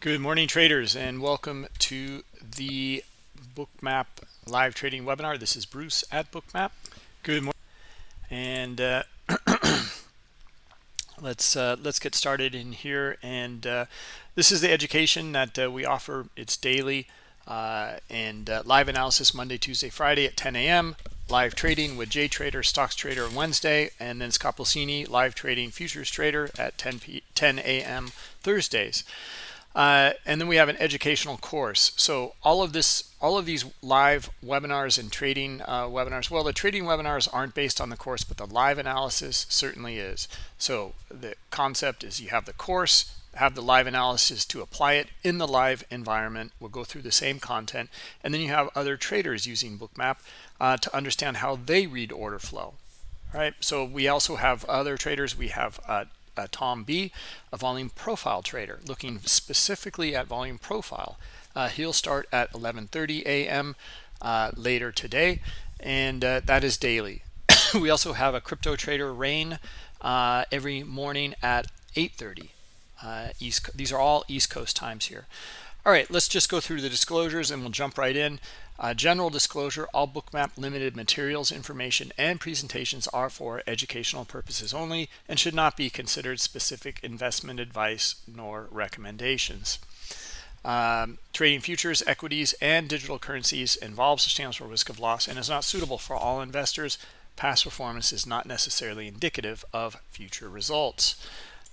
Good morning, traders, and welcome to the Bookmap live trading webinar. This is Bruce at Bookmap. Good morning, and uh, let's uh, let's get started in here. And uh, this is the education that uh, we offer. It's daily uh, and uh, live analysis Monday, Tuesday, Friday at 10 a.m. Live trading with Jay Trader, Stocks Trader on Wednesday, and then Scott Pulcini, live trading futures trader at 10 p 10 a.m. Thursdays. Uh, and then we have an educational course. So all of this, all of these live webinars and trading uh, webinars, well, the trading webinars aren't based on the course, but the live analysis certainly is. So the concept is you have the course, have the live analysis to apply it in the live environment. We'll go through the same content. And then you have other traders using Bookmap uh, to understand how they read order flow. All right. So we also have other traders. We have uh, uh, Tom B, a volume profile trader, looking specifically at volume profile. Uh, he'll start at 11:30 a.m. Uh, later today, and uh, that is daily. we also have a crypto trader, Rain, uh, every morning at 8:30 uh, East. These are all East Coast times here. All right, let's just go through the disclosures and we'll jump right in. Uh, general disclosure, all bookmap limited materials, information, and presentations are for educational purposes only and should not be considered specific investment advice nor recommendations. Um, trading futures, equities, and digital currencies involves substantial risk of loss and is not suitable for all investors. Past performance is not necessarily indicative of future results.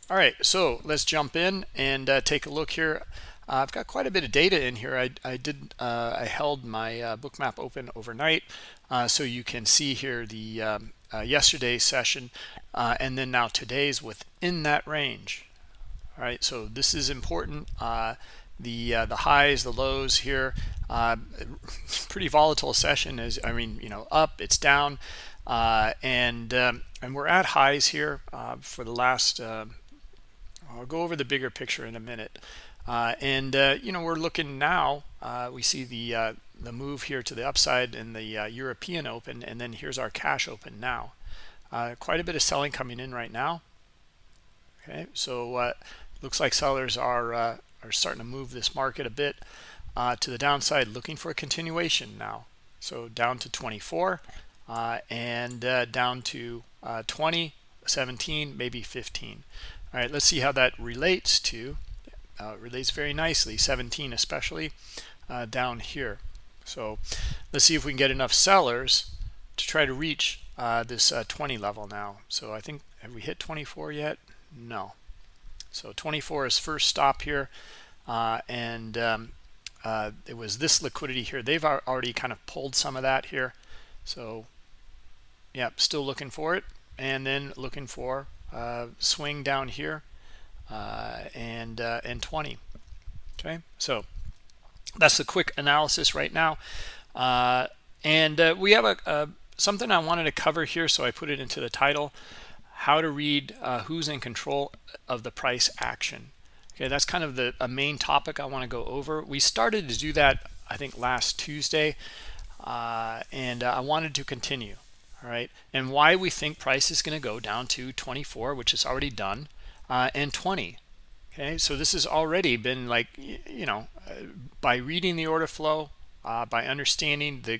All right, so let's jump in and uh, take a look here. Uh, I've got quite a bit of data in here. I, I did uh, I held my uh, bookmap open overnight, uh, so you can see here the um, uh, yesterday's session, uh, and then now today's within that range. All right, so this is important. the the highs, the lows here, pretty volatile session. As I mean, you know, up, it's down, and um, and we're at highs here for the last. I'll go over the bigger picture in a minute. Uh, and uh, you know we're looking now uh, we see the uh, the move here to the upside in the uh, European open and then here's our cash open now. Uh, quite a bit of selling coming in right now. Okay so looks like sellers are are starting to move this market a bit to the downside looking for a continuation now. So down to 24 and down to 20 17 maybe 15 all right let's see how that relates to uh, relates very nicely 17 especially uh, down here. So let's see if we can get enough sellers to try to reach uh, this uh, 20 level now. So I think have we hit 24 yet? No. So 24 is first stop here uh, and um, uh, it was this liquidity here. They've already kind of pulled some of that here. So yeah still looking for it. And then looking for swing down here and uh, and 20 okay so that's the quick analysis right now. Uh, and we have a, a, something I wanted to cover here so I put it into the title how to read who's in control of the price action. Okay that's kind of the a main topic I want to go over. We started to do that I think last Tuesday uh, and uh, I wanted to continue all right? And why we think price is going to go down to 24 which is already done uh, and 20 okay so this has already been like you know uh, by reading the order flow uh, by understanding the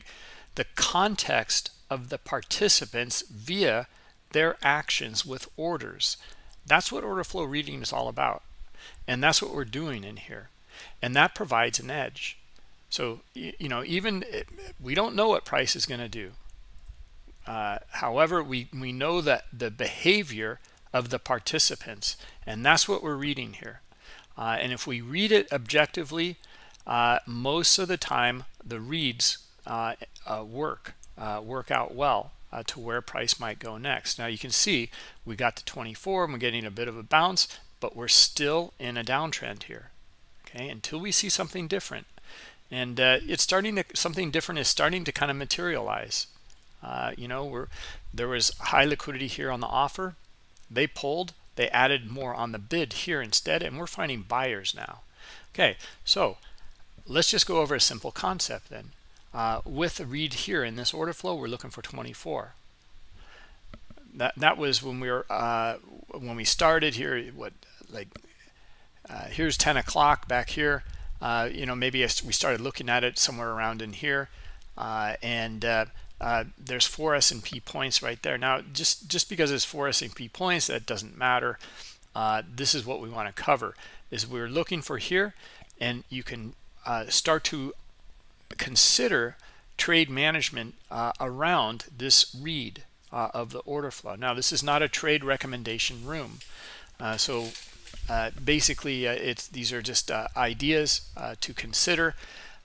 the context of the participants via their actions with orders that's what order flow reading is all about. And that's what we're doing in here. And that provides an edge. So you know even we don't know what price is going to do. Uh, however we we know that the behavior of the participants. And that's what we're reading here. Uh, and if we read it objectively uh, most of the time the reads uh, uh work uh, work out well uh, to where price might go next. Now you can see we got to 24 and we're getting a bit of a bounce but we're still in a downtrend here. Okay until we see something different. And it's starting to something different is starting to kind of materialize. You know we're there was high liquidity here on the offer they pulled they added more on the bid here instead and we're finding buyers now. Okay so let's just go over a simple concept then. Uh, with a read here in this order flow we're looking for 24 that that was when we were uh, when we started here what like uh, here's 10 o'clock back here. Uh, you know maybe we started looking at it somewhere around in here. Uh, and uh, uh, there's four S&P points right there. Now just just because it's four S&P points that doesn't matter. This is what we want to cover is we're looking for here and you can start to consider trade management around this read of the order flow. Now this is not a trade recommendation room. So uh, basically, uh, it's these are just uh, ideas uh, to consider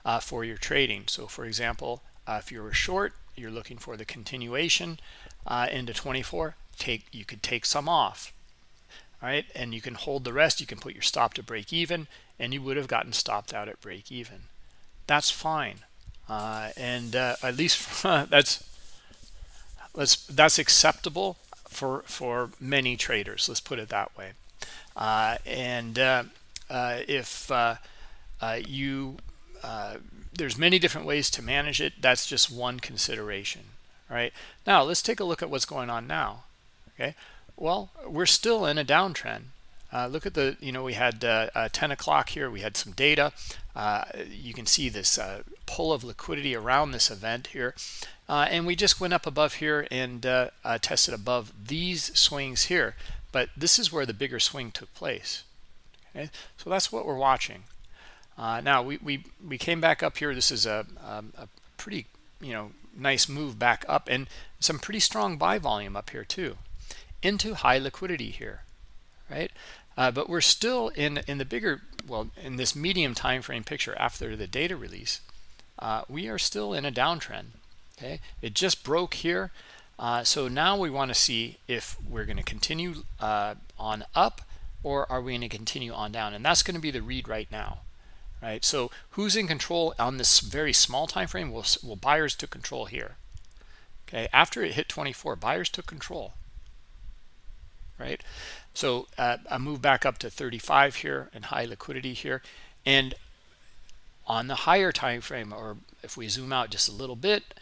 uh, for your trading. So, for example, if you're short, you're looking for the continuation into 24. Take you could take some off, all right, and you can hold the rest. You can put your stop to break even, and you would have gotten stopped out at break even. That's fine, and at least that's let's that's acceptable for for many traders. Let's put it that way. Uh, and uh, uh, if you there's many different ways to manage it. That's just one consideration right? Now let's take a look at what's going on now okay? Well we're still in a downtrend. Uh, look at the you know we had uh, uh, 10 o'clock here. We had some data. You can see this pull of liquidity around this event here. And we just went up above here and tested above these swings here. But this is where the bigger swing took place okay? So that's what we're watching uh, now we, we we came back up here. This is a, um, a pretty you know nice move back up and some pretty strong buy volume up here too. Into high liquidity here right? Uh, but we're still in in the bigger well in this medium time frame picture after the data release uh, we are still in a downtrend okay? It just broke here. Uh, so now we want to see if we're going to continue uh, on up or are we going to continue on down? And that's going to be the read right now, right? So who's in control on this very small time frame? Well, well buyers took control here. Okay, after it hit 24, buyers took control, right? So uh, I move back up to 35 here and high liquidity here. And on the higher time frame, or if we zoom out just a little bit,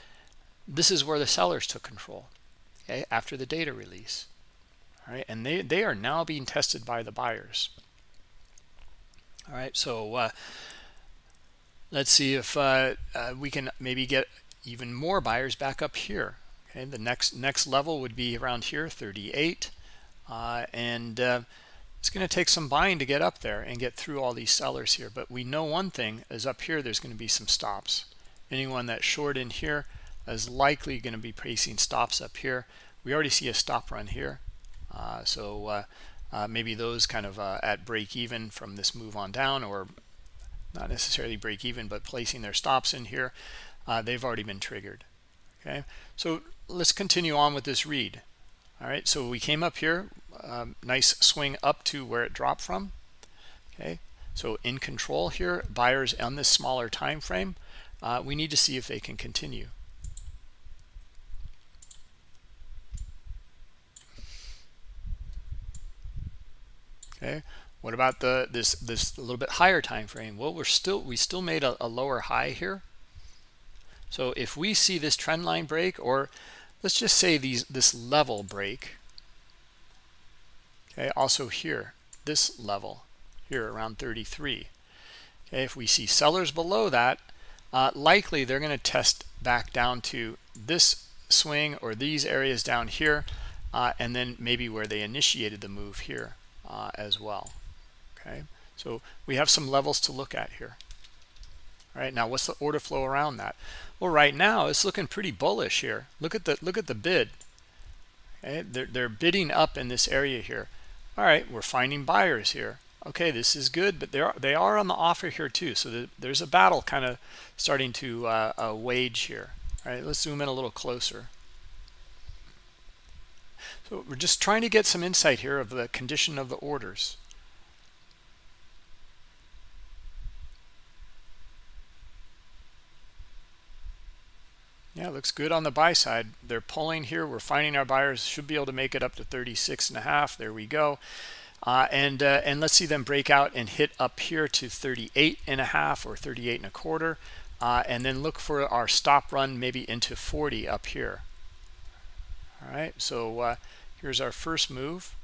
this is where the sellers took control okay after the data release all right and they they are now being tested by the buyers all right so uh, let's see if uh, uh, we can maybe get even more buyers back up here okay the next next level would be around here 38 uh, and uh, it's going to take some buying to get up there and get through all these sellers here but we know one thing is up here there's going to be some stops anyone that's short in here is likely going to be placing stops up here. We already see a stop run here. Uh, so uh, maybe those kind of uh, at break even from this move on down or not necessarily break even, but placing their stops in here. Uh, they've already been triggered. Okay, so let's continue on with this read. All right, so we came up here, um, nice swing up to where it dropped from. Okay, so in control here, buyers on this smaller time frame. Uh, we need to see if they can continue. Okay. What about the this this a little bit higher time frame? Well we're still we still made a, a lower high here. So if we see this trend line break or let's just say these this level break okay also here this level here around 33 okay if we see sellers below that uh, likely they're going to test back down to this swing or these areas down here uh, and then maybe where they initiated the move here uh, as well okay? So we have some levels to look at here all right? Now what's the order flow around that? Well right now it's looking pretty bullish here. Look at the look at the bid. Okay they're, they're bidding up in this area here. All right we're finding buyers here. Okay this is good but they are they are on the offer here too. So the, there's a battle kind of starting to uh, uh, wage here all right? Let's zoom in a little closer so we're just trying to get some insight here of the condition of the orders. Yeah, looks good on the buy side. They're pulling here. We're finding our buyers should be able to make it up to 36 and a half. There we go. Uh, and uh, and let's see them break out and hit up here to 38 and a half or 38 and a quarter. Uh, and then look for our stop run maybe into 40 up here. All right, so uh, here's our first move.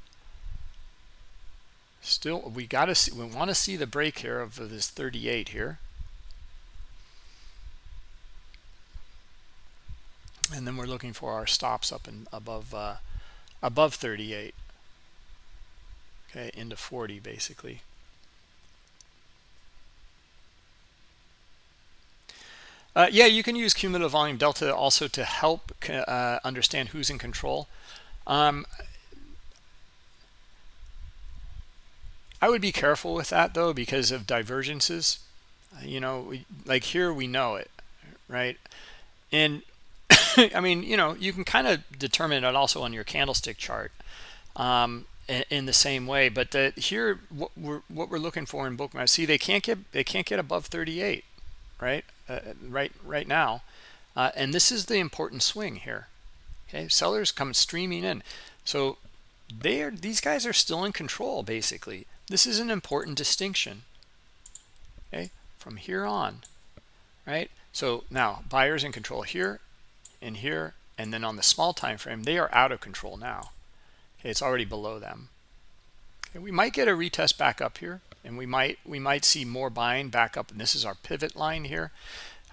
Still we got to see we want to see the break here of this 38 here. And then we're looking for our stops up and above uh, above 38 okay into 40 basically uh, yeah you can use cumulative volume delta also to help uh, understand who's in control um, I would be careful with that though because of divergences you know we, like here we know it right and I mean, you know, you can kind of determine it also on your candlestick chart um, in, in, the same way. But the, here, what we're what we're looking for in bookmap, see, they can't get they can't get above 38, right? Uh, right right now, uh, and this is the important swing here. Okay, sellers come streaming in, so they are these guys are still in control basically. This is an important distinction. Okay, from here on, right? So now buyers in control here in here and then on the small time frame they are out of control now okay it's already below them okay, we might get a retest back up here and we might we might see more buying back up. And this is our pivot line here.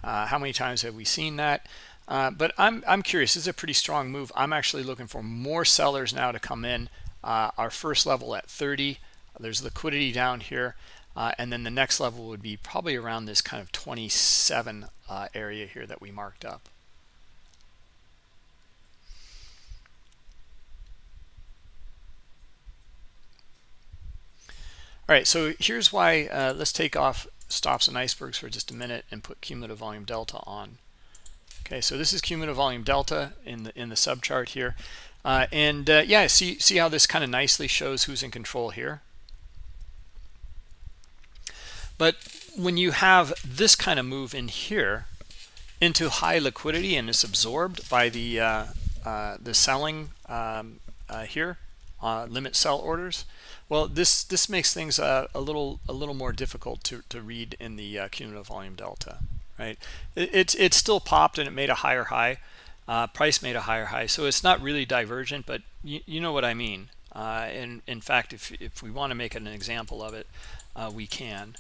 Uh, how many times have we seen that? Uh, but I'm, I'm curious. This is a pretty strong move. I'm actually looking for more sellers now to come in. Uh, our first level at 30 there's liquidity down here. Uh, and then the next level would be probably around this kind of 27 uh, area here that we marked up All right, so here's why, uh, let's take off stops and icebergs for just a minute and put cumulative volume delta on. Okay, so this is cumulative volume delta in the in the subchart here. Uh, and uh, yeah, see, see how this kind of nicely shows who's in control here. But when you have this kind of move in here into high liquidity and it's absorbed by the uh, uh, the selling um, uh, here, uh, limit sell orders, well, this this makes things uh, a little a little more difficult to to read in the uh, cumulative volume delta, right? It, it's it's still popped and it made a higher high, uh, price made a higher high, so it's not really divergent, but you, you know what I mean. Uh, and in fact, if if we want to make an example of it, uh, we can.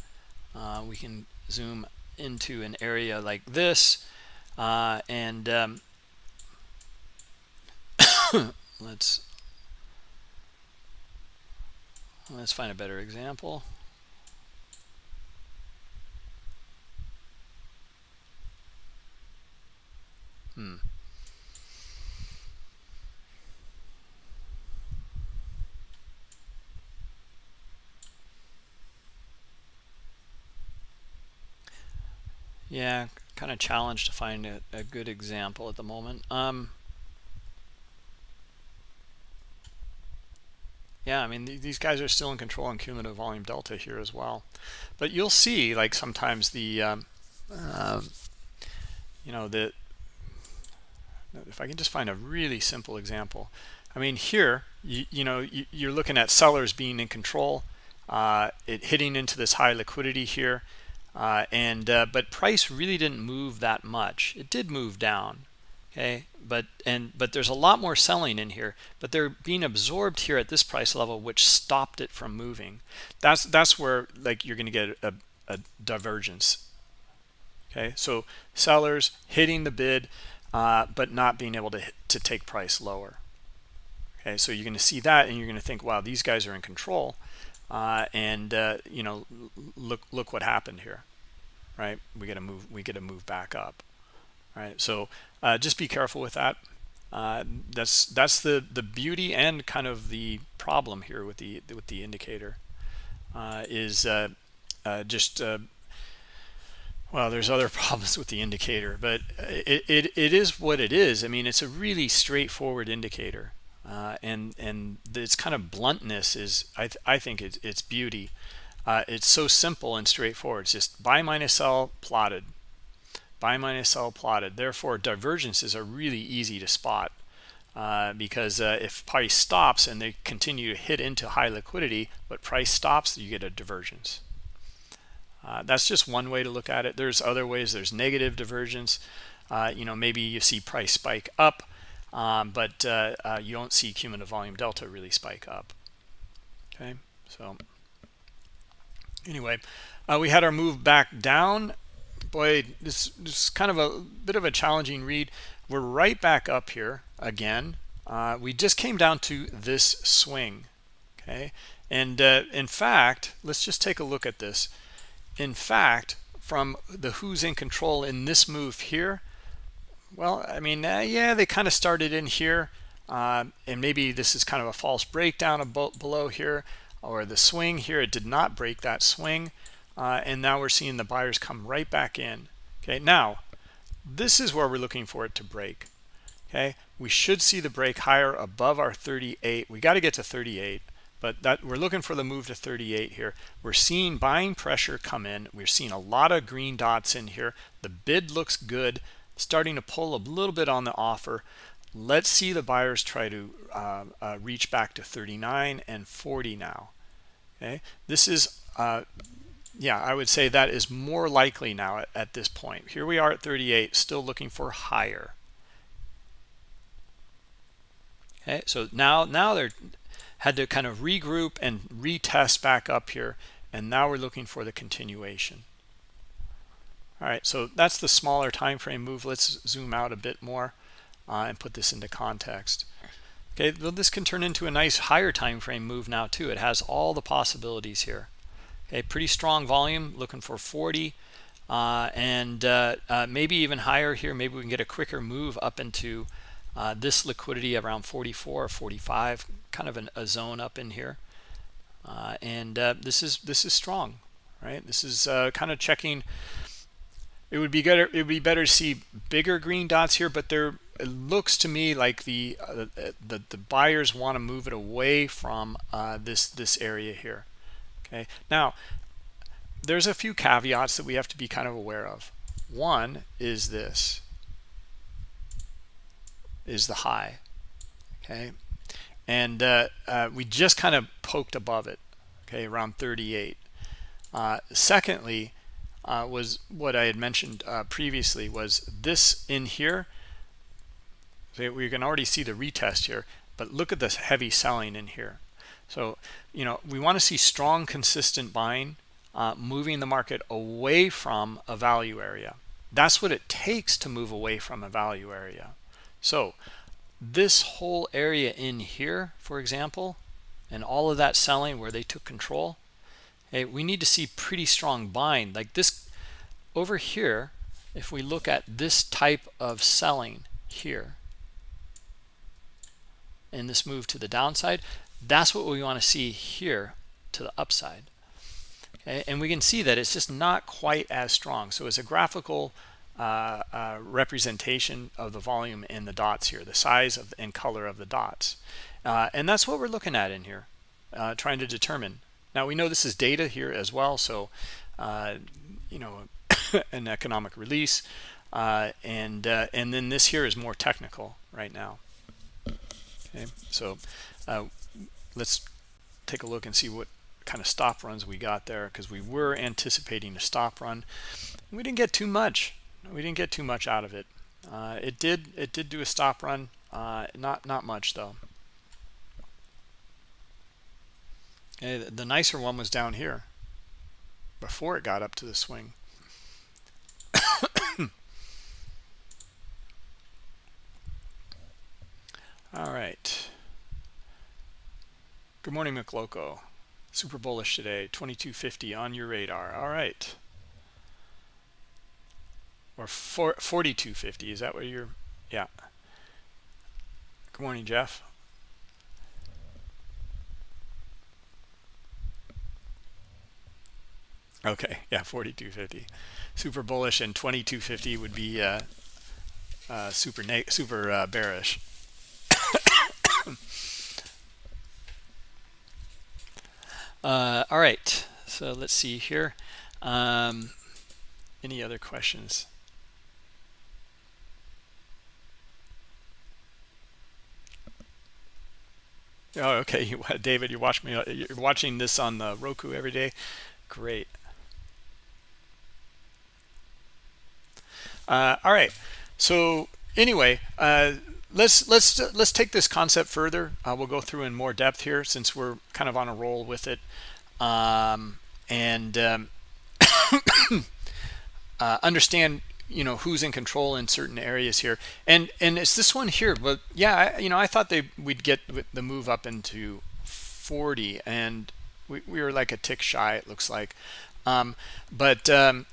Uh, we can zoom into an area like this, and um, let's Let's find a better example. Hmm. Yeah, kind of challenged to find a, a good example at the moment. Um, yeah i mean th these guys are still in control on cumulative volume delta here as well. But you'll see like sometimes the um, uh, you know the if i can just find a really simple example. I mean here you, you know you, you're looking at sellers being in control uh, it hitting into this high liquidity here uh, and uh, but price really didn't move that much. It did move down okay? But and but there's a lot more selling in here but they're being absorbed here at this price level which stopped it from moving. That's that's where like you're going to get a, a, divergence okay? So sellers hitting the bid uh, but not being able to to take price lower okay? So you're going to see that and you're going to think wow these guys are in control uh, and uh, you know look look what happened here right? We get to move we get to move back up right so uh, just be careful with that. Uh, that's that's the the beauty and kind of the problem here with the with the indicator uh, is uh, uh, just uh, well there's other problems with the indicator but it, it it is what it is. I mean it's a really straightforward indicator and and its kind of bluntness is I, th I think it's, it's beauty. It's so simple and straightforward. It's just buy minus sell plotted buy minus sell plotted. Therefore divergences are really easy to spot uh, because uh, if price stops and they continue to hit into high liquidity but price stops you get a divergence. Uh, that's just one way to look at it. There's other ways. There's negative divergence. Uh, you know maybe you see price spike up um, but uh, uh, you don't see cumulative volume delta really spike up. Okay? So anyway we had our move back down boy this, this is kind of a bit of a challenging read. We're right back up here again. Uh, we just came down to this swing okay? And uh, in fact let's just take a look at this. In fact from the who's in control in this move here well i mean uh, yeah they kind of started in here uh, and maybe this is kind of a false breakdown below here or the swing here it did not break that swing uh, and now we're seeing the buyers come right back in. Okay now this is where we're looking for it to break. Okay we should see the break higher above our 38 we got to get to 38 but that we're looking for the move to 38 here. We're seeing buying pressure come in. We're seeing a lot of green dots in here. The bid looks good starting to pull a little bit on the offer. Let's see the buyers try to uh, uh, reach back to 39 and 40 now. Okay this is uh, yeah i would say that is more likely now at, at this point. Here we are at 38 still looking for higher. Okay so now now they're had to kind of regroup and retest back up here and now we're looking for the continuation. All right so that's the smaller time frame move. Let's zoom out a bit more uh, and put this into context. Okay well this can turn into a nice higher time frame move now too. It has all the possibilities here okay pretty strong volume looking for 40 uh, and uh, uh, maybe even higher here. Maybe we can get a quicker move up into uh, this liquidity around 44 or 45 kind of an, a zone up in here. Uh, and uh, this is this is strong right? This is kind of checking. It would be better it would be better to see bigger green dots here but there it looks to me like the the, the buyers want to move it away from this this area here okay. Now there's a few caveats that we have to be kind of aware of. One is this is the high okay? And uh, uh, we just kind of poked above it okay around 38 uh, secondly uh, was what I had mentioned uh, previously was this in here. We can already see the retest here but look at this heavy selling in here so you know we want to see strong consistent buying uh, moving the market away from a value area that's what it takes to move away from a value area so this whole area in here, for example, and all of that selling where they took control, okay, we need to see pretty strong buying. Like this over here, if we look at this type of selling here, in this move to the downside, that's what we want to see here to the upside. And we can see that it's just not quite as strong. So as a graphical uh, uh, representation of the volume in the dots here, the size of and color of the dots. Uh, and that's what we're looking at in here, uh, trying to determine. Now we know this is data here as well, so uh, you know an economic release, uh, and and then this here is more technical right now. Okay, so let's take a look and see what kind of stop runs we got there because we were anticipating a stop run. We didn't get too much we didn't get too much out of it. Uh, it did it did do a stop run, uh, not not much though. Okay, the nicer one was down here before it got up to the swing. All right. Good morning, McLoco. Super bullish today, 2250 on your radar. All right. Or 4250 is that what you're yeah. Good morning jeff. Okay yeah 4250 super bullish and 2250 would be uh, uh, super super uh, bearish uh, all right so let's see here um, any other questions Oh, okay, David, you watch me. Uh, you're watching this on the Roku every day. Great. Uh, all right. So anyway, uh, let's let's let's take this concept further. Uh, we'll go through in more depth here since we're kind of on a roll with it. Um, and um, uh, understand you know who's in control in certain areas here and and it's this one here but yeah I, you know i thought they we'd get the move up into 40 and we, we were like a tick shy it looks like um, but um,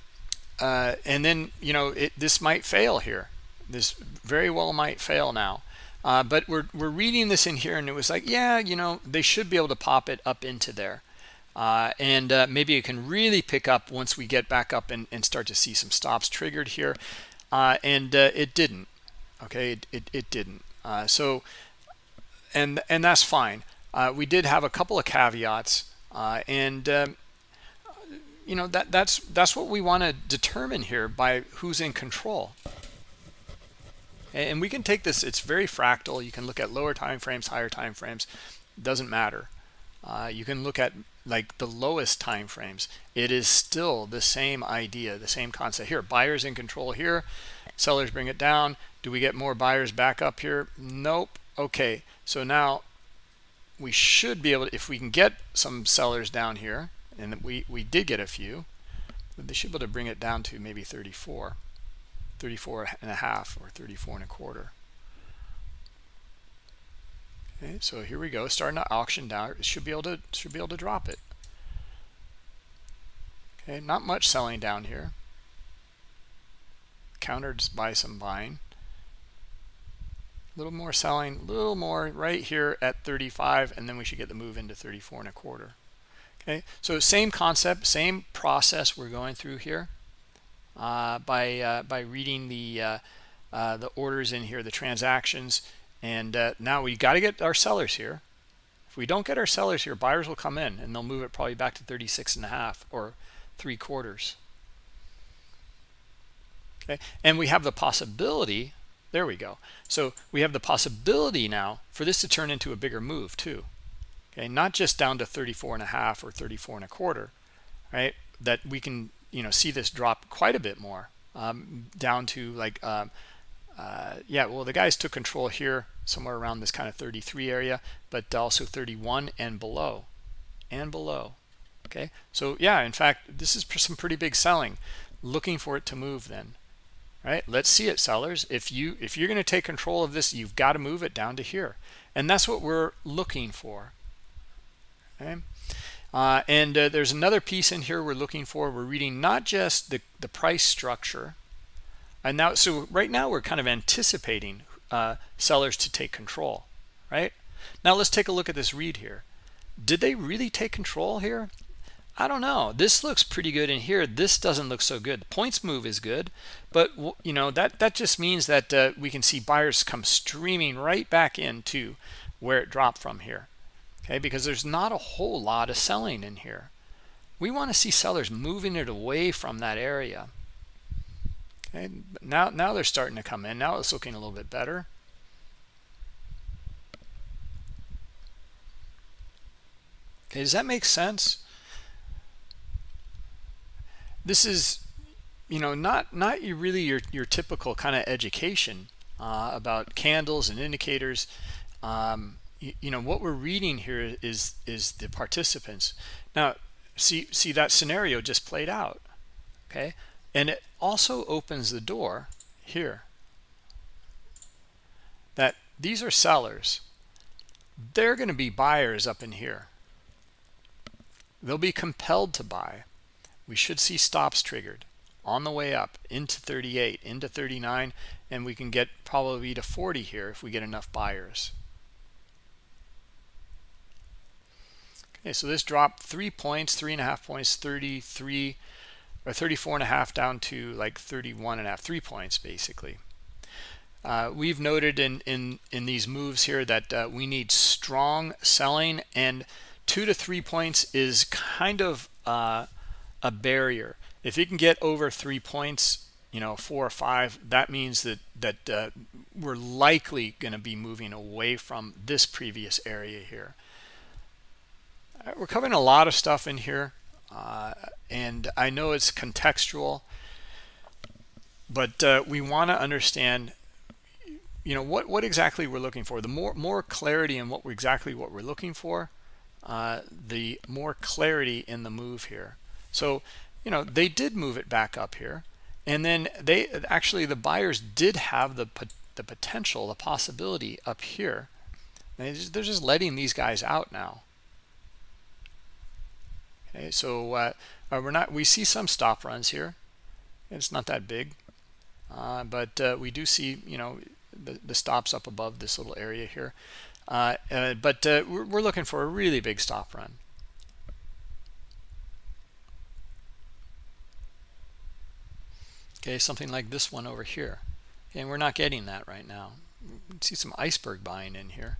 uh, and then you know it, this might fail here this very well might fail now. Uh, but we're, we're reading this in here and it was like yeah you know they should be able to pop it up into there. Uh, and uh, maybe it can really pick up once we get back up and, and start to see some stops triggered here. Uh, and uh, it didn't. Okay it, it, it didn't. Uh, so and and that's fine. We did have a couple of caveats and um, you know that that's that's what we want to determine here by who's in control and we can take this it's very fractal you can look at lower time frames higher time frames doesn't matter. Uh, you can look at like the lowest time frames. It is still the same idea the same concept. Here buyers in control here sellers bring it down. Do we get more buyers back up here? Nope. Okay so now we should be able to if we can get some sellers down here and we we did get a few they should be able to bring it down to maybe 34 34 and a half or 34 and a quarter. Okay so here we go starting to auction down it should be able to should be able to drop it. Okay not much selling down here. Countered by some buying a little more selling a little more right here at 35 and then we should get the move into 34 and a quarter. Okay so same concept same process we're going through here by uh, by reading the uh, uh the orders in here the transactions. And uh, now we got to get our sellers here. If we don't get our sellers here buyers will come in and they'll move it probably back to 36 and a half or three quarters. Okay? And we have the possibility there we go. So we have the possibility now for this to turn into a bigger move too. Okay? Not just down to 34 and a half or 34 and a quarter right? That we can you know see this drop quite a bit more um, down to like um, uh, yeah well the guys took control here somewhere around this kind of 33 area but also 31 and below and below okay? So yeah in fact this is some pretty big selling. Looking for it to move then right? Let's see it sellers. If you if you're going to take control of this you've got to move it down to here. And that's what we're looking for okay uh, and uh, there's another piece in here we're looking for. We're reading not just the the price structure. And now so right now we're kind of anticipating uh, sellers to take control right? Now let's take a look at this read here. Did they really take control here? I don't know. This looks pretty good in here. This doesn't look so good. Points move is good but you know that that just means that uh, we can see buyers come streaming right back into where it dropped from here okay? Because there's not a whole lot of selling in here. We want to see sellers moving it away from that area. Okay now now they're starting to come in. Now it's looking a little bit better. Okay does that make sense? This is you know not not really your your typical kind of education uh, about candles and indicators. Um, you, know what we're reading here is is the participants. Now see see that scenario just played out okay? And it also opens the door here that these are sellers. They're going to be buyers up in here. They'll be compelled to buy. We should see stops triggered on the way up into 38 into 39 and we can get probably to 40 here if we get enough buyers okay so this dropped three points three and a half points 33 or 34 and a half down to like 31 and a half three points basically uh, we've noted in in in these moves here that uh, we need strong selling and two to three points is kind of uh, a barrier. If you can get over three points, you know, four or five, that means that that uh, we're likely going to be moving away from this previous area here. Right, we're covering a lot of stuff in here, uh, and I know it's contextual, but uh, we want to understand, you know, what what exactly we're looking for. The more more clarity in what exactly what we're looking for, uh, the more clarity in the move here. So, you know, they did move it back up here. And then they actually, the buyers did have the, the potential, the possibility up here. They're just letting these guys out now. Okay, so uh, uh, we're not, we see some stop runs here. It's not that big. Uh, but uh, we do see, you know, the, the stops up above this little area here. Uh, uh, but we're, we're looking for a really big stop run. Okay, something like this one over here. And we're not getting that right now. see some iceberg buying in here.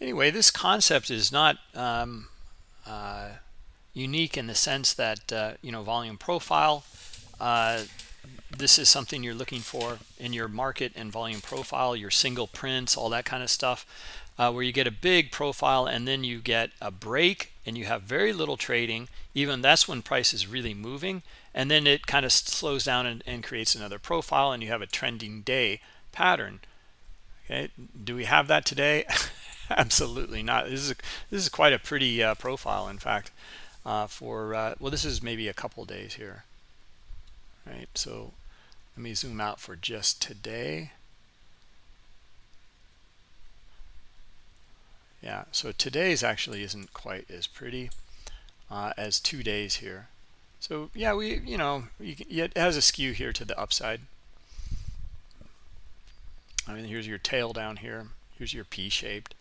Anyway, this concept is not um, uh, unique in the sense that, uh, you know, volume profile, uh, this is something you're looking for in your market and volume profile, your single prints, all that kind of stuff, uh, where you get a big profile and then you get a break and you have very little trading. Even that's when price is really moving. And then it kind of slows down and, and creates another profile and you have a trending day pattern. Okay, do we have that today? Absolutely not. This is a, this is quite a pretty uh, profile, in fact, uh, for uh, well, this is maybe a couple days here, right? So let me zoom out for just today. Yeah, so today's actually isn't quite as pretty uh, as two days here. So yeah, we you know you can, it has a skew here to the upside. I mean, here's your tail down here. Here's your P-shaped.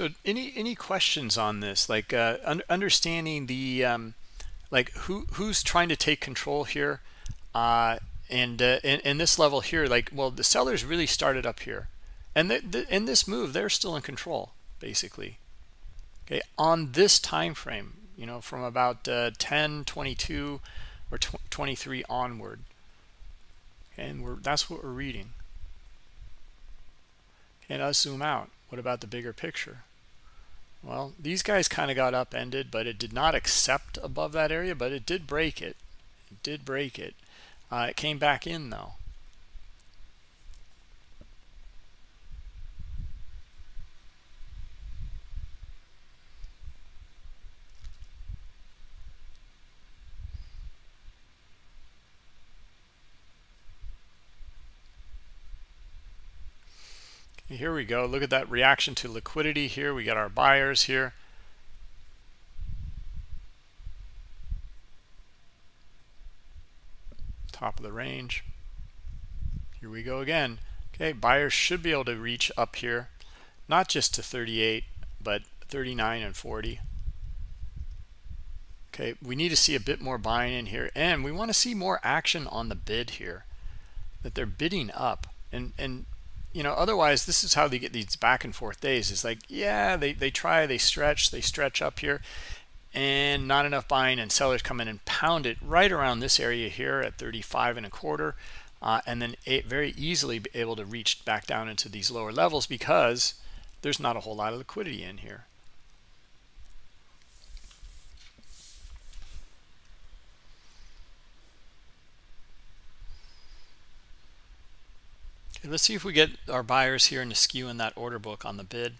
So any any questions on this? Like uh, un understanding the um, like who who's trying to take control here, uh, and uh, in, in this level here, like well the sellers really started up here, and the, the, in this move they're still in control basically. Okay, on this time frame, you know, from about uh, 10, 22, or 23 onward, and we're that's what we're reading. And let's zoom out. What about the bigger picture? Well, these guys kind of got upended, but it did not accept above that area, but it did break it. It did break it. Uh, it came back in, though. Here we go. Look at that reaction to liquidity here. We got our buyers here. Top of the range. Here we go again. Okay buyers should be able to reach up here. Not just to 38 but 39 and 40 okay we need to see a bit more buying in here and we want to see more action on the bid here that they're bidding up. And and you know otherwise this is how they get these back and forth days. It's like yeah they, they try they stretch they stretch up here and not enough buying and sellers come in and pound it right around this area here at 35 and a quarter uh, and then very easily be able to reach back down into these lower levels because there's not a whole lot of liquidity in here Let's see if we get our buyers here in the skew in that order book on the bid.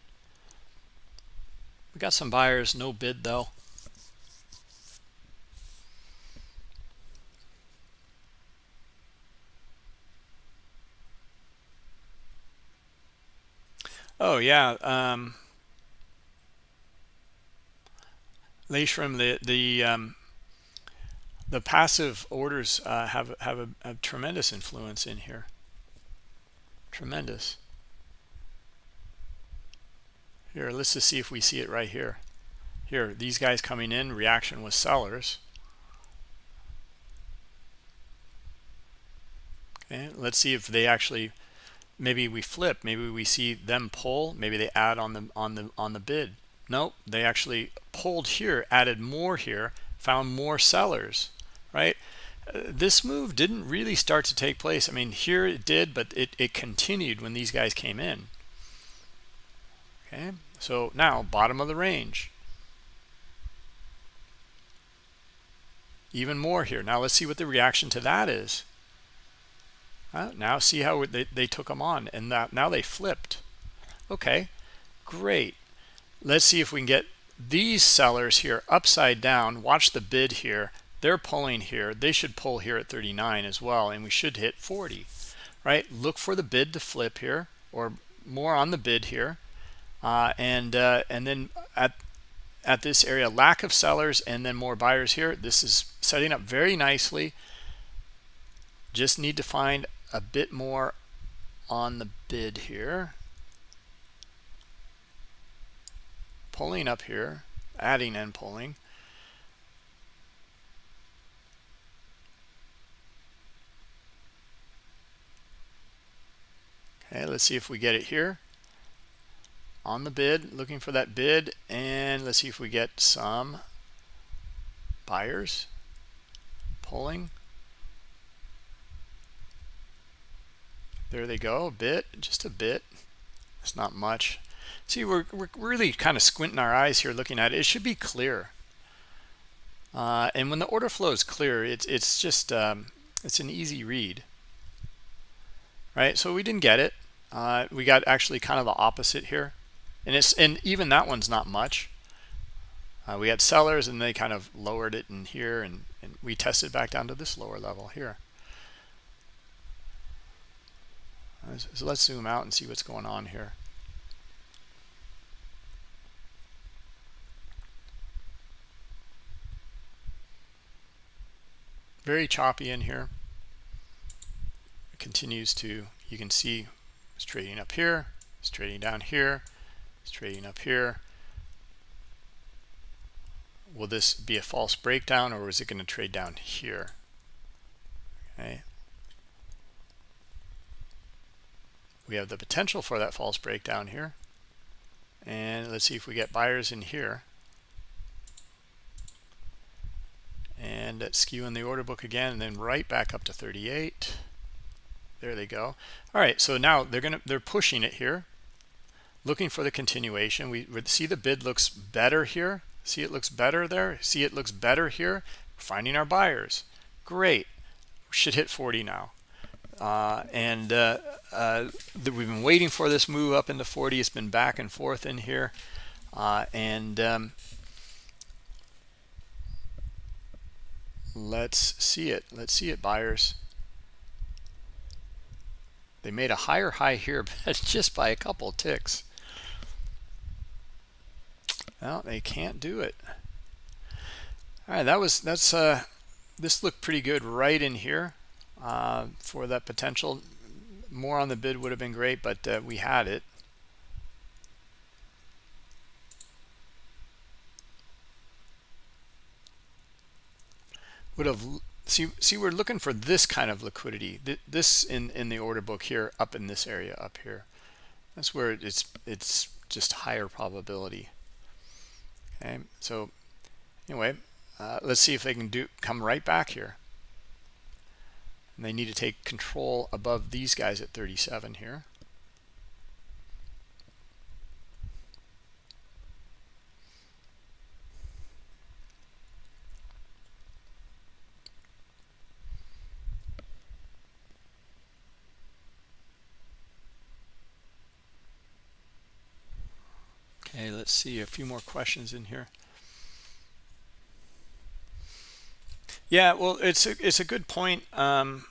We got some buyers, no bid though. Oh yeah, um, Leishram, the the um, the passive orders uh, have have a, a tremendous influence in here. Tremendous. Here, let's just see if we see it right here. Here, these guys coming in, reaction was sellers. Okay, let's see if they actually maybe we flip maybe we see them pull maybe they add on the on the on the bid nope they actually pulled here added more here found more sellers right this move didn't really start to take place. I mean here it did but it, it continued when these guys came in. Okay so now bottom of the range. Even more here. Now let's see what the reaction to that is. Uh, now see how they, they took them on and that now they flipped. Okay great. Let's see if we can get these sellers here upside down. Watch the bid here they're pulling here they should pull here at 39 as well and we should hit 40 right? Look for the bid to flip here or more on the bid here uh, and uh, and then at at this area lack of sellers and then more buyers here. This is setting up very nicely. Just need to find a bit more on the bid here. Pulling up here adding and pulling okay let's see if we get it here. On the bid looking for that bid and let's see if we get some buyers pulling. There they go a bit just a bit. It's not much. See we're, we're really kind of squinting our eyes here looking at it. It should be clear. Uh, and when the order flow is clear it's it's just um, it's an easy read. Right? So we didn't get it uh, we got actually kind of the opposite here and it's and even that one's not much uh, we had sellers and they kind of lowered it in here and, and we tested back down to this lower level here So let's zoom out and see what's going on here. Very choppy in here. It continues to, you can see it's trading up here, it's trading down here, it's trading up here. Will this be a false breakdown or is it going to trade down here? Okay, we have the potential for that false breakdown here and let's see if we get buyers in here and let's skew in the order book again and then right back up to 38 there they go. All right so now they're gonna they're pushing it here. Looking for the continuation. We see the bid looks better here. See it looks better there. See it looks better here. Finding our buyers. Great. Should hit 40 now. Uh, and uh, uh, we've been waiting for this move up into 40 it's been back and forth in here. Uh, and um, let's see it. Let's see it buyers they made a higher high here but just by a couple ticks well they can't do it all right that was that's uh this looked pretty good right in here uh, for that potential. More on the bid would have been great, but uh, we had it. Would have see see we're looking for this kind of liquidity. This in in the order book here, up in this area up here. That's where it's it's just higher probability. Okay, so anyway, uh, let's see if they can do come right back here and they need to take control above these guys at 37 here Okay, let's see a few more questions in here. Yeah, well, it's a, it's a good point. Um,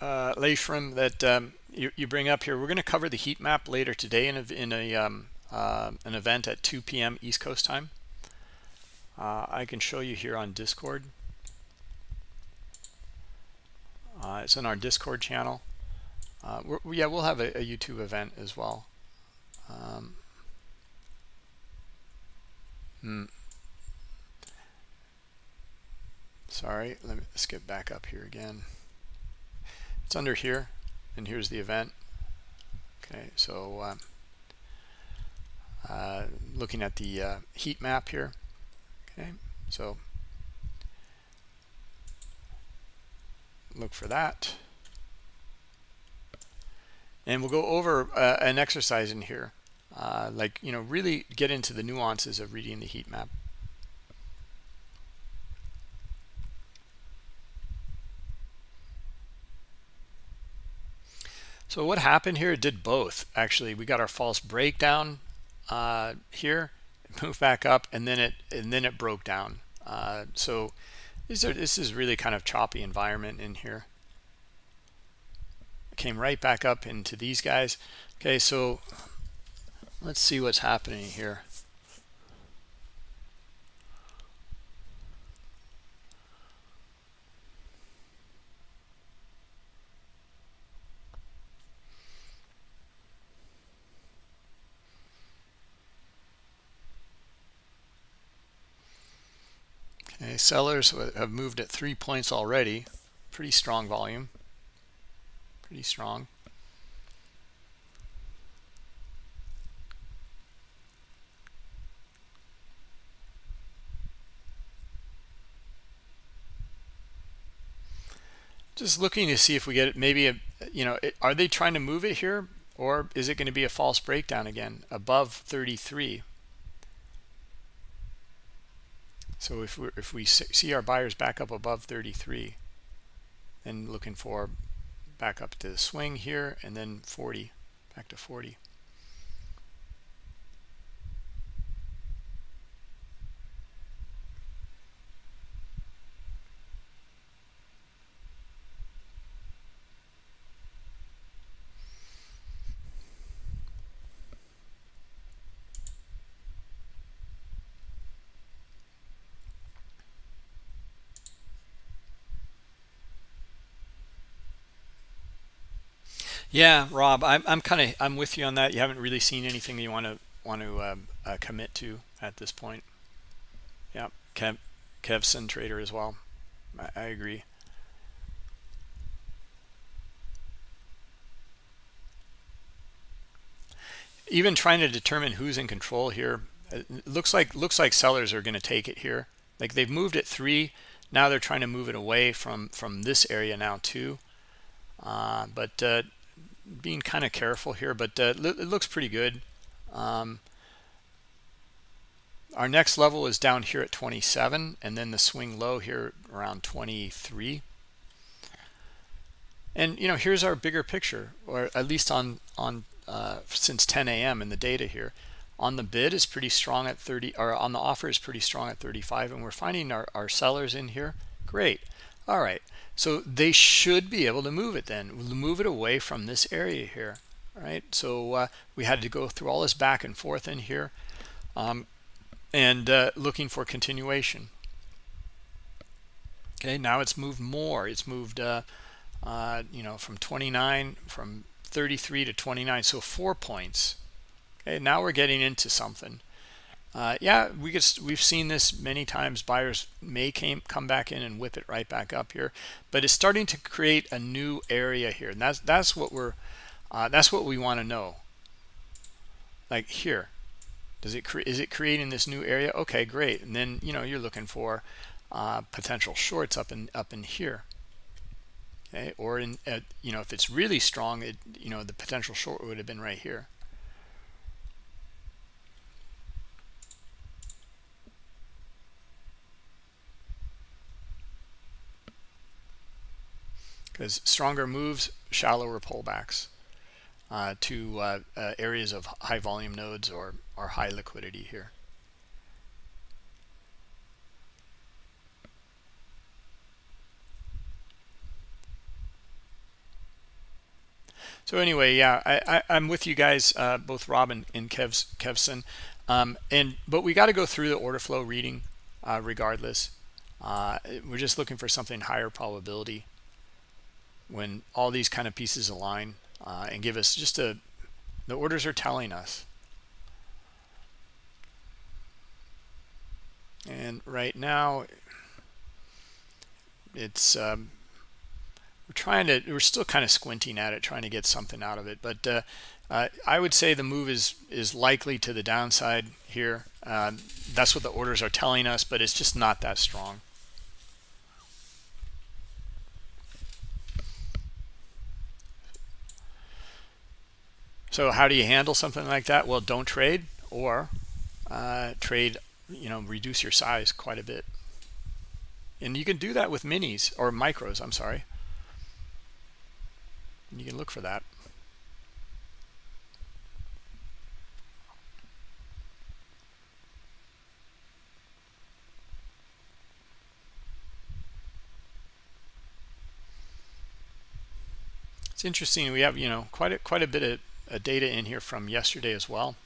uh, Leishram, that um, you, you bring up here. We're going to cover the heat map later today in a, in a um, uh, an event at 2 p.m. East Coast time. Uh, I can show you here on Discord. Uh, it's in our Discord channel. Uh, yeah, we'll have a, a, YouTube event as well. Um, hmm. Sorry, let me skip back up here again it's under here and here's the event Okay, so uh, uh, looking at the uh, heat map here. Okay, so look for that. And we'll go over uh, an exercise in here, uh, like, you know, really get into the nuances of reading the heat map. So what happened here? It did both. Actually, we got our false breakdown uh, here, moved back up, and then it and then it broke down. Uh, so these are this is really kind of choppy environment in here. Came right back up into these guys. Okay, so let's see what's happening here. Okay, sellers have moved at three points already. Pretty strong volume. Pretty strong. Just looking to see if we get it, maybe, a, you know, are they trying to move it here? Or is it going to be a false breakdown again above 33? So if we if we see our buyers back up above 33, then looking for back up to the swing here and then 40, back to 40. Yeah, Rob, I'm I'm kind of I'm with you on that. You haven't really seen anything you want to want to um, uh, commit to at this point. Yeah, Kev Kevson trader as well. I, I agree. Even trying to determine who's in control here, it looks like looks like sellers are going to take it here. Like they've moved it three, now they're trying to move it away from from this area now too. Uh, but uh, being kind of careful here, but uh, it looks pretty good. Um, our next level is down here at 27, and then the swing low here around 23. And you know, here's our bigger picture, or at least on on uh, since 10 a.m. in the data here. On the bid is pretty strong at 30, or on the offer is pretty strong at 35, and we're finding our, our sellers in here. Great. All right. So they should be able to move it then, move it away from this area here, right? So uh, we had to go through all this back and forth in here um, and uh, looking for continuation. Okay, now it's moved more. It's moved, uh, uh you know, from 29, from 33 to 29, so four points. Okay, now we're getting into something uh, yeah we get we've seen this many times. Buyers may came come back in and whip it right back up here. But it's starting to create a new area here and that's that's what we're uh, that's what we want to know. Like here does it is it creating this new area? Okay great. And then you know you're looking for uh, potential shorts up in up in here. Okay or in you know if it's really strong it you know the potential short would have been right here because stronger moves, shallower pullbacks uh, to uh, uh, areas of high volume nodes or, or high liquidity here. So anyway, yeah, I, I, am with you guys, uh, both Rob and, and Kev's, Kevson. Um, and but we got to go through the order flow reading uh, regardless. Uh, we're just looking for something higher probability when all these kind of pieces align uh, and give us just a the orders are telling us. And right now it's um, we're trying to we're still kind of squinting at it trying to get something out of it but uh, uh, I would say the move is is likely to the downside here. Uh, that's what the orders are telling us but it's just not that strong so how do you handle something like that? Well don't trade or uh, trade you know reduce your size quite a bit. And you can do that with minis or micros i'm sorry. You can look for that. It's interesting we have you know quite a quite a bit of data in here from yesterday as well.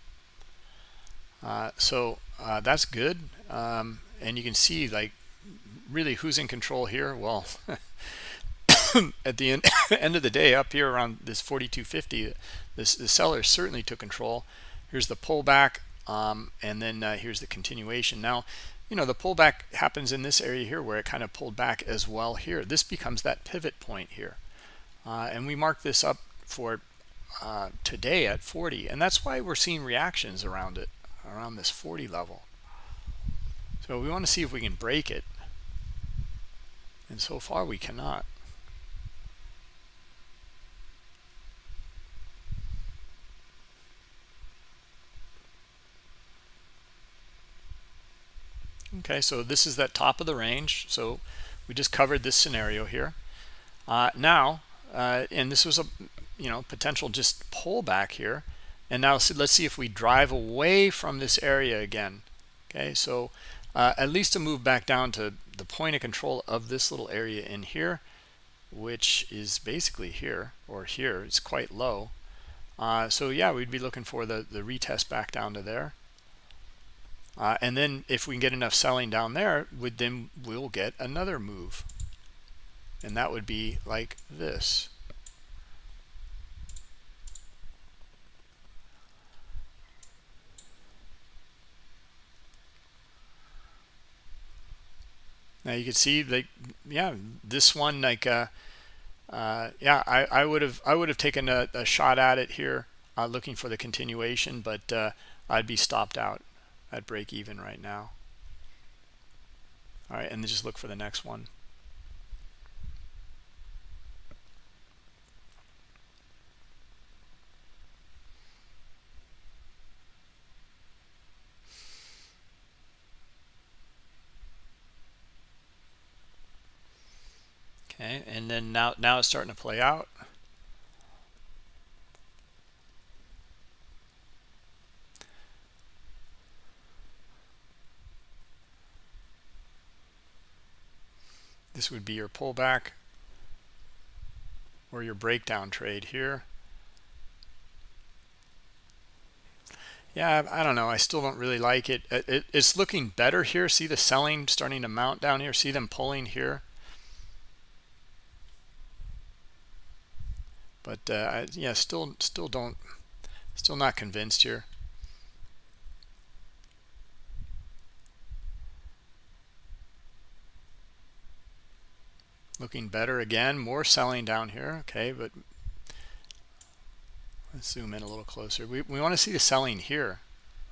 Uh, so uh, that's good. Um, and you can see like really who's in control here? Well at the end, end of the day up here around this 4250 this the seller certainly took control. Here's the pullback um, and then uh, here's the continuation. Now you know the pullback happens in this area here where it kind of pulled back as well here. This becomes that pivot point here. Uh, and we mark this up for uh, today at 40 and that's why we're seeing reactions around it around this 40 level. So we want to see if we can break it. And so far we cannot. Okay so this is that top of the range. So we just covered this scenario here. Uh, now uh, and this was a you know potential just pullback here. And now let's see if we drive away from this area again okay? So uh, at least to move back down to the point of control of this little area in here which is basically here or here it's quite low. Uh, so yeah we'd be looking for the the retest back down to there. Uh, and then if we can get enough selling down there would then we'll get another move. And that would be like this now you can see like yeah this one like uh, uh yeah i i would have i would have taken a, a, shot at it here uh, looking for the continuation but uh i'd be stopped out at break even right now. All right and then just look for the next one okay and then now now it's starting to play out. This would be your pullback or your breakdown trade here. Yeah I don't know. I still don't really like it. It, it it's looking better here. See the selling starting to mount down here? See them pulling here but uh, yeah still still don't still not convinced here. Looking better again more selling down here okay but let's zoom in a little closer. We, we want to see the selling here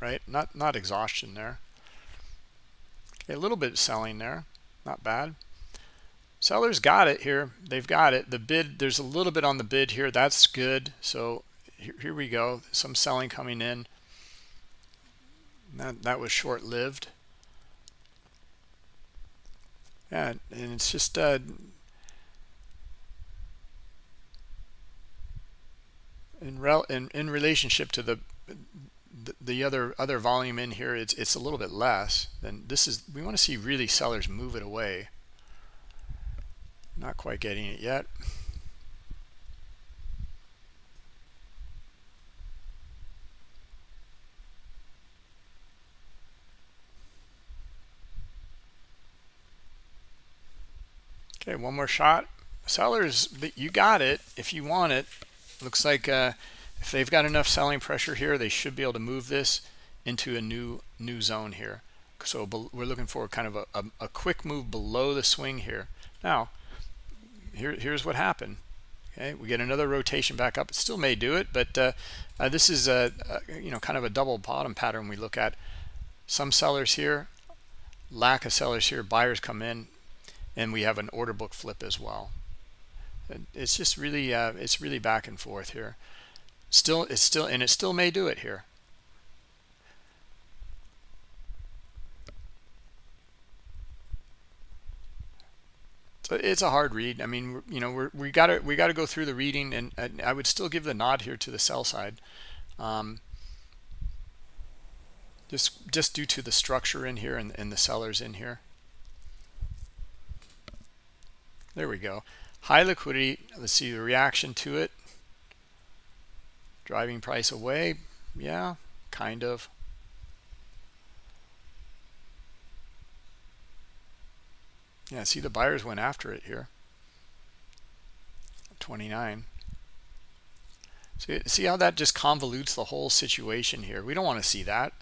right? Not not exhaustion there. Okay a little bit of selling there not bad sellers got it here. They've got it. The bid there's a little bit on the bid here. That's good. So here, here we go. Some selling coming in. That that was short-lived. Yeah and it's just uh in rel in, in relationship to the the other other volume in here it's it's a little bit less than this is we want to see really sellers move it away not quite getting it yet. Okay, one more shot. Sellers, you got it if you want it. Looks like uh, if they've got enough selling pressure here, they should be able to move this into a new new zone here. So we're looking for kind of a, a, a quick move below the swing here. Now, here, here's what happened. Okay, we get another rotation back up. It still may do it, but uh, uh, this is a, a, you know kind of a double bottom pattern we look at. Some sellers here, lack of sellers here, buyers come in, and we have an order book flip as well. It's just really uh, it's really back and forth here. Still, it's still and it still may do it here. It's a hard read. I mean, you know, we're, we got to we got to go through the reading, and, and, I would still give the nod here to the sell side, um, just just due to the structure in here and, and the sellers in here. There we go. High liquidity. Let's see the reaction to it. Driving price away. Yeah, kind of. Yeah, see the buyers went after it here. 29. So see how that just convolutes the whole situation here. We don't want to see that.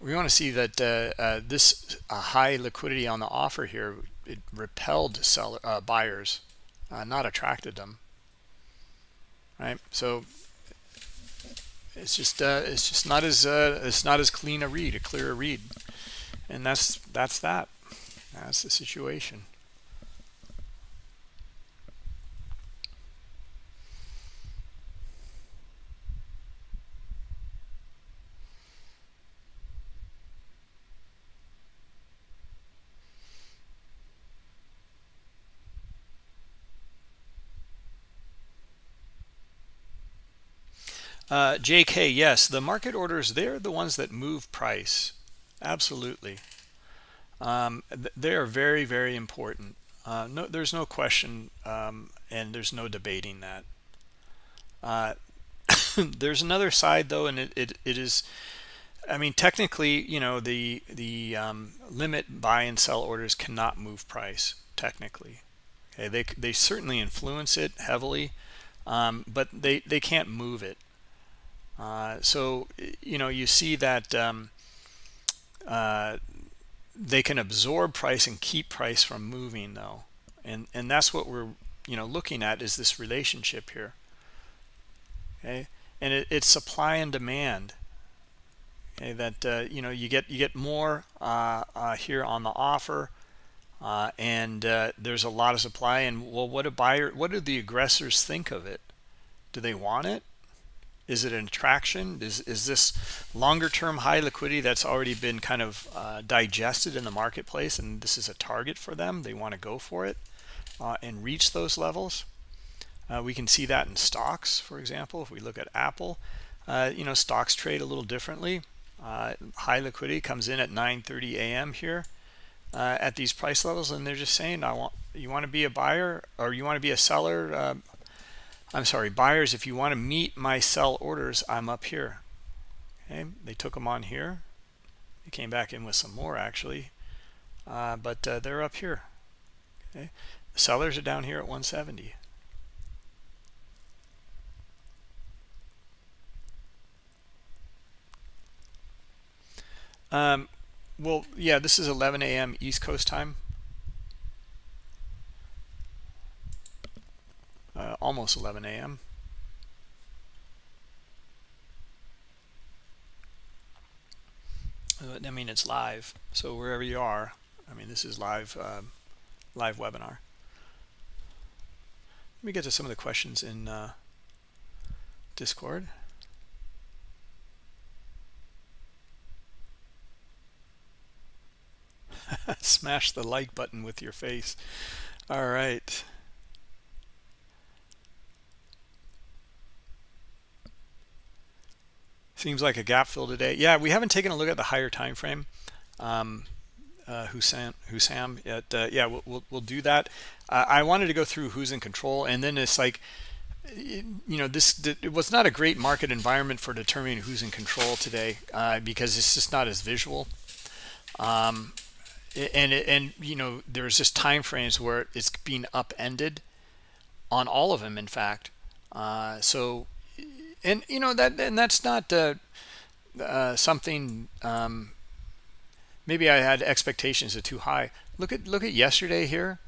We want to see that uh, uh, this uh, high liquidity on the offer here, it repelled seller uh, buyers, uh, not attracted them. Right. So it's just uh, it's just not as it's not as clean a read, a clearer read, and that's that's that. That's the situation. Uh, JK, yes, the market orders, they're the ones that move price. Absolutely um, they are very very important. Uh, no there's no question um, and there's no debating that. Uh, there's another side though and it, it, it is I mean technically you know the the um, limit buy and sell orders cannot move price technically. Okay they, they certainly influence it heavily um, but they they can't move it. Uh, so you know you see that um, uh, they can absorb price and keep price from moving though. And and that's what we're you know looking at is this relationship here. Okay? And it, it's supply and demand. Okay? That uh, you know you get you get more uh, uh, here on the offer uh, and uh, there's a lot of supply. And well what a buyer what do the aggressors think of it? Do they want it is it an attraction? Is, is this longer term high liquidity that's already been kind of uh, digested in the marketplace and this is a target for them? They want to go for it uh, and reach those levels. Uh, we can see that in stocks, for example. If we look at Apple, uh, you know, stocks trade a little differently. Uh, high liquidity comes in at 9.30 a.m. here uh, at these price levels and they're just saying, I want you want to be a buyer or you want to be a seller I'm sorry, buyers, if you want to meet my sell orders, I'm up here. Okay, they took them on here. They came back in with some more actually, uh, but uh, they're up here. Okay, the sellers are down here at 170. Um, well, yeah, this is 11 a.m. East Coast time. Uh, almost 11 a.m. I mean, it's live, so wherever you are, I mean, this is live, uh, live webinar. Let me get to some of the questions in uh, Discord. Smash the like button with your face. All right. Seems like a gap fill today. Yeah, we haven't taken a look at the higher time frame. Um, uh, Hussam, Hussam uh, yeah, we'll, we'll, we'll, do that. Uh, I wanted to go through who's in control, and then it's like, you know, this it was not a great market environment for determining who's in control today uh, because it's just not as visual. Um, and and you know, there's just time frames where it's being upended on all of them, in fact. Uh, so and you know that and that's not uh, uh, something um, maybe I had expectations of too high. Look at look at yesterday here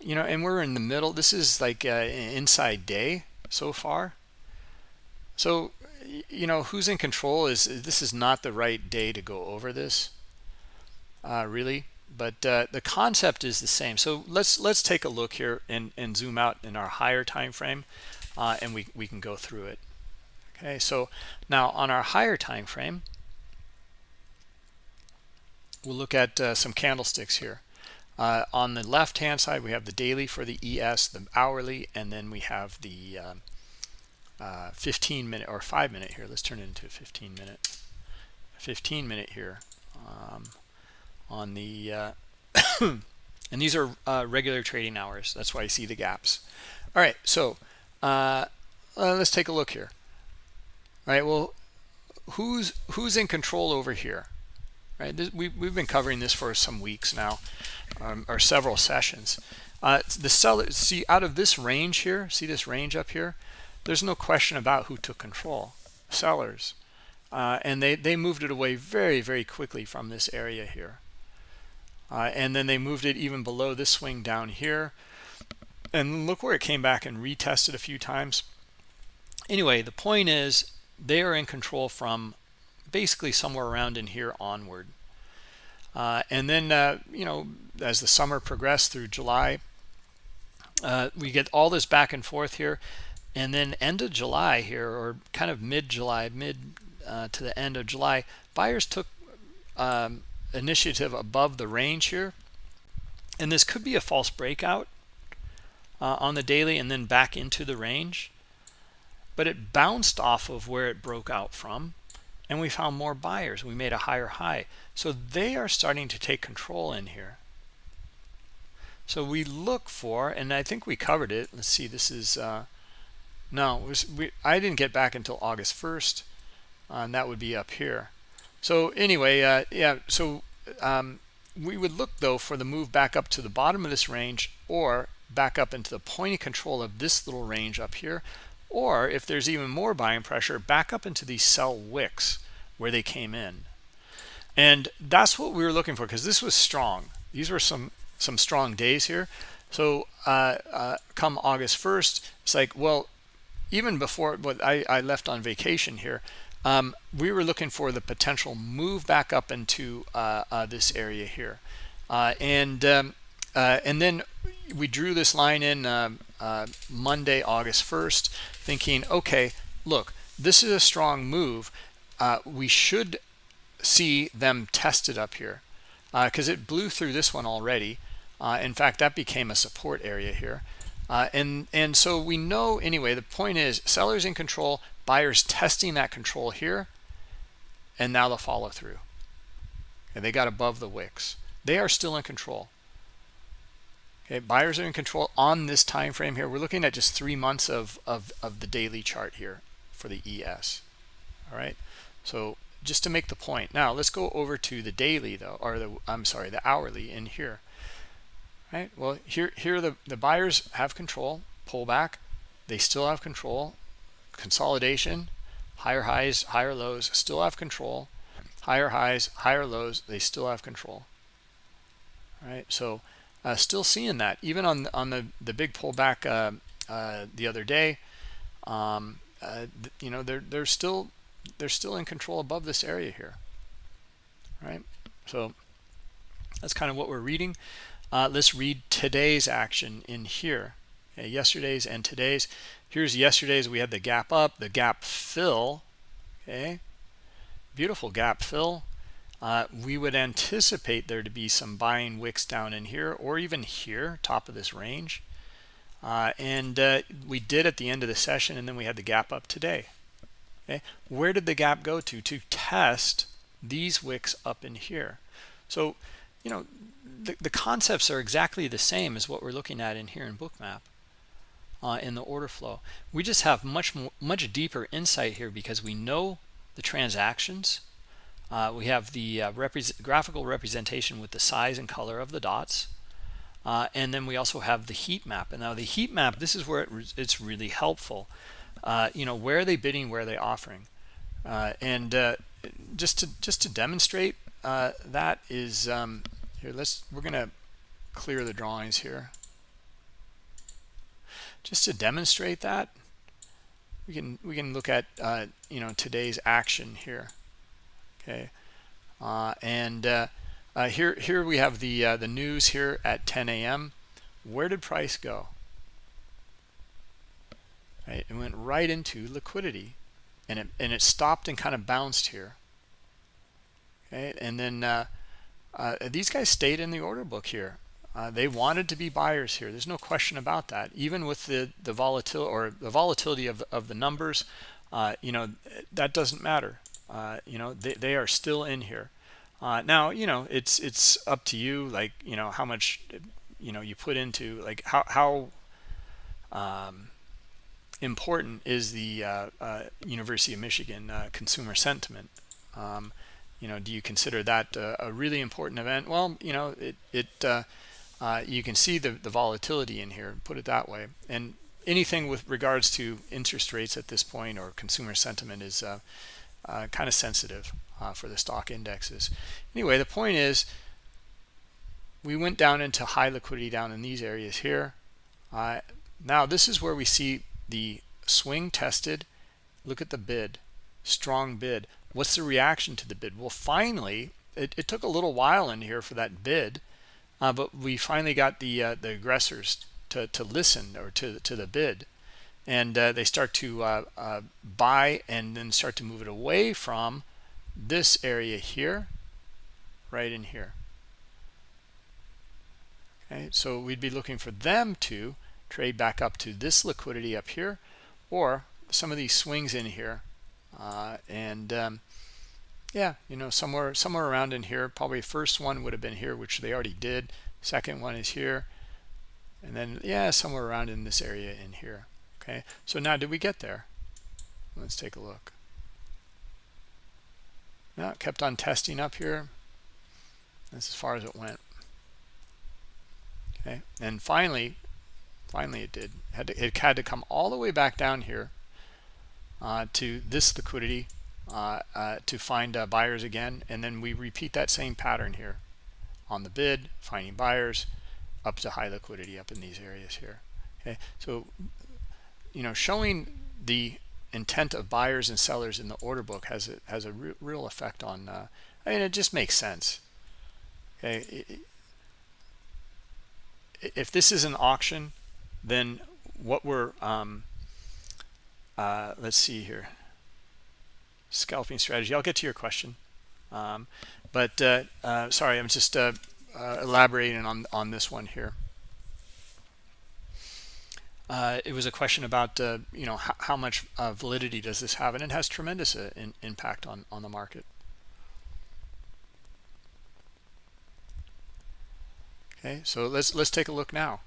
you know and we're in the middle. This is like an inside day so far. So you know who's in control is this is not the right day to go over this uh, really. But uh, the concept is the same. So let's let's take a look here and and zoom out in our higher time frame uh, and we, we can go through it okay so now on our higher time frame we'll look at uh, some candlesticks here. Uh, on the left hand side we have the daily for the ES the hourly and then we have the um, uh, 15 minute or 5 minute here. Let's turn it into a 15 minute 15 minute here um, on the uh, and these are uh, regular trading hours. That's why you see the gaps. All right so uh, let's take a look here right? Well who's who's in control over here? Right this, we, we've been covering this for some weeks now um, or several sessions. Uh, the seller see out of this range here see this range up here? There's no question about who took control sellers. Uh, and they they moved it away very very quickly from this area here. Uh, and then they moved it even below this swing down here. And look where it came back and retested a few times. Anyway the point is they are in control from basically somewhere around in here onward. Uh, and then uh, you know as the summer progressed through July uh, we get all this back and forth here. And then end of July here or kind of mid-July mid uh, to the end of July buyers took um, initiative above the range here. And this could be a false breakout uh, on the daily and then back into the range but it bounced off of where it broke out from and we found more buyers. We made a higher high. So they are starting to take control in here. So we look for and i think we covered it. Let's see this is uh no was, we, i didn't get back until august 1st uh, and that would be up here. So anyway uh yeah so um we would look though for the move back up to the bottom of this range or back up into the point of control of this little range up here or if there's even more buying pressure back up into these sell wicks where they came in. And that's what we were looking for because this was strong. These were some some strong days here. So uh, uh, come august 1st it's like well even before what I, I left on vacation here um, we were looking for the potential move back up into uh, uh this area here. Uh, and um, uh, and then we drew this line in um, Uh, Monday August 1st thinking okay look this is a strong move. Uh, we should see them tested up here uh, because it blew through this one already. In fact that became a support area here. Uh, and and so we know anyway the point is sellers in control buyers testing that control here and now the follow through. And they got above the wicks. They are still in control okay buyers are in control on this time frame here. We're looking at just three months of of, of the daily chart here for the es all right? So just to make the point now let's go over to the daily though or the i'm sorry the hourly in here. Right? Well here here the the buyers have control pullback they still have control. Consolidation higher highs higher lows still have control. Higher highs higher lows they still have control. All right? So uh, still seeing that even on on the the big pullback uh, uh, the other day um, uh, you know they're they're still they're still in control above this area here right? So that's kind of what we're reading. Uh, let's read today's action in here. Okay, yesterday's and today's. Here's yesterday's. We had the gap up the gap fill okay? Beautiful gap fill uh, we would anticipate there to be some buying wicks down in here or even here top of this range. Uh, and uh, we did at the end of the session and then we had the gap up today. Okay? Where did the gap go to? To test these wicks up in here. So you know the, the concepts are exactly the same as what we're looking at in here in bookmap uh, in the order flow. We just have much more, much deeper insight here because we know the transactions. Uh, we have the uh, graphical representation with the size and color of the dots. Uh, and then we also have the heat map. And now the heat map, this is where it re it's really helpful. Uh, you know, where are they bidding, where are they offering? Uh, and just to just to demonstrate that is um, here. Let's we're gonna clear the drawings here. just to demonstrate that we can we can look at uh, you know today's action here okay uh, and uh, uh here here we have the uh, the news here at 10 a.m where did price go right it went right into liquidity and it and it stopped and kind of bounced here okay and then uh, these guys stayed in the order book here uh, they wanted to be buyers here. There's no question about that. Even with the the volatility or the volatility of of the numbers, uh, you know that doesn't matter. Uh, you know they they are still in here. Uh, now you know it's it's up to you, like you know how much you know you put into like how how um, important is the uh, uh, University of Michigan consumer sentiment. Um, you know, do you consider that a really important event? Well, you know, it it uh, you can see the, the volatility in here, put it that way. And anything with regards to interest rates at this point or consumer sentiment is uh, kind of sensitive uh, for the stock indexes. Anyway, the point is we went down into high liquidity down in these areas here. Uh, now this is where we see the swing tested. Look at the bid, strong bid. What's the reaction to the bid? Well, finally, it, it took a little while in here for that bid uh, but we finally got the uh, the aggressors to, to listen or to, to the bid. And uh, they start to uh, uh, buy and then start to move it away from this area here, right in here. Okay, so we'd be looking for them to trade back up to this liquidity up here or some of these swings in here. Uh, and um, yeah you know somewhere somewhere around in here probably first one would have been here which they already did second one is here and then yeah somewhere around in this area in here okay so now did we get there? Let's take a look. Now it kept on testing up here. That's as far as it went. Okay and finally finally it did. It had to, it had to come all the way back down here uh, to this liquidity uh, uh, to find uh, buyers again and then we repeat that same pattern here on the bid finding buyers up to high liquidity up in these areas here. Okay so you know showing the intent of buyers and sellers in the order book has a has a re real effect on uh, I mean it just makes sense okay if this is an auction then what we're um, uh, let's see here scalping strategy. I'll get to your question. Um, but uh, uh, sorry, I'm just uh, uh elaborating on, on this one here. Uh, it was a question about, uh, you know, how, how much validity does this have? And it has tremendous in, impact on, on the market. Okay, so let's let's take a look now.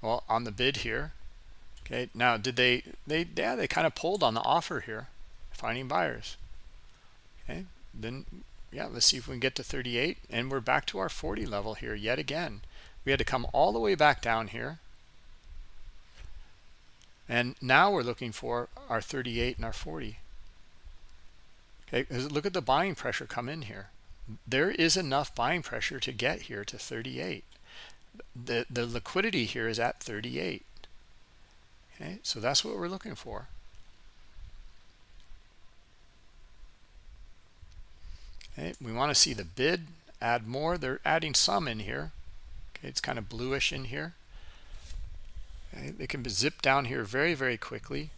Well, on the bid here. Okay, now did they they yeah they kind of pulled on the offer here finding buyers okay then yeah let's see if we can get to 38 and we're back to our 40 level here yet again we had to come all the way back down here and now we're looking for our 38 and our 40 okay look at the buying pressure come in here there is enough buying pressure to get here to 38 the the liquidity here is at 38 okay so that's what we're looking for Okay, we want to see the bid add more. They're adding some in here. Okay, it's kind of bluish in here. They can zip down here very, very quickly.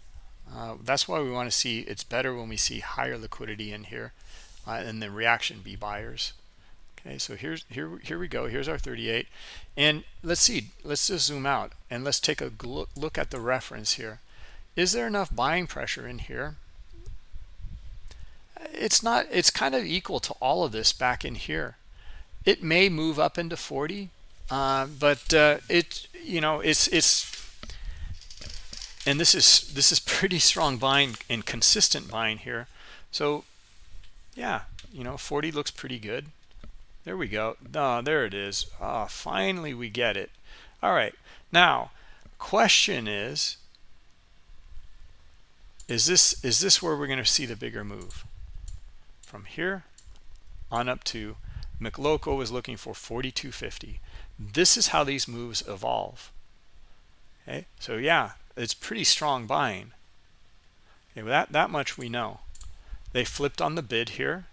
Uh, that's why we want to see it's better when we see higher liquidity in here uh, and the reaction be buyers. Okay, so here's here here we go. Here's our 38, and let's see. Let's just zoom out and let's take a look look at the reference here. Is there enough buying pressure in here? it's not it's kind of equal to all of this back in here it may move up into 40 uh, but uh, it you know it's it's and this is this is pretty strong buying and consistent buying here. So yeah you know 40 looks pretty good. There we go. Oh, there it is. Oh, finally we get it. All right. Now question is is this is this where we're going to see the bigger move? From here on up to McLoco is looking for 4250 this is how these moves evolve. Okay? So yeah it's pretty strong buying. Okay that that much we know. They flipped on the bid here.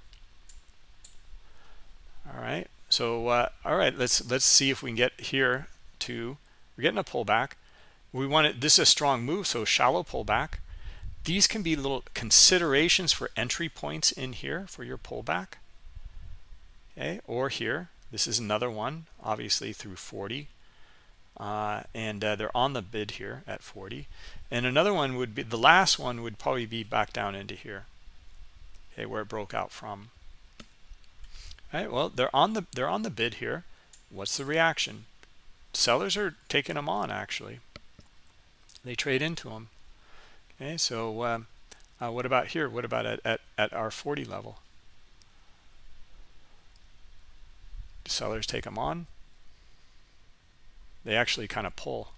All right so uh, all right let's let's see if we can get here to we're getting a pullback. We want it this is a strong move so shallow pullback. These can be little considerations for entry points in here for your pullback. Okay or here this is another one obviously through 40 uh, and uh, they're on the bid here at 40 and another one would be the last one would probably be back down into here. Okay where it broke out from. All right well they're on the they're on the bid here. What's the reaction? Sellers are taking them on actually. They trade into them okay so uh, uh, what about here? What about at, at, at our 40 level? Do sellers take them on they actually kind of pull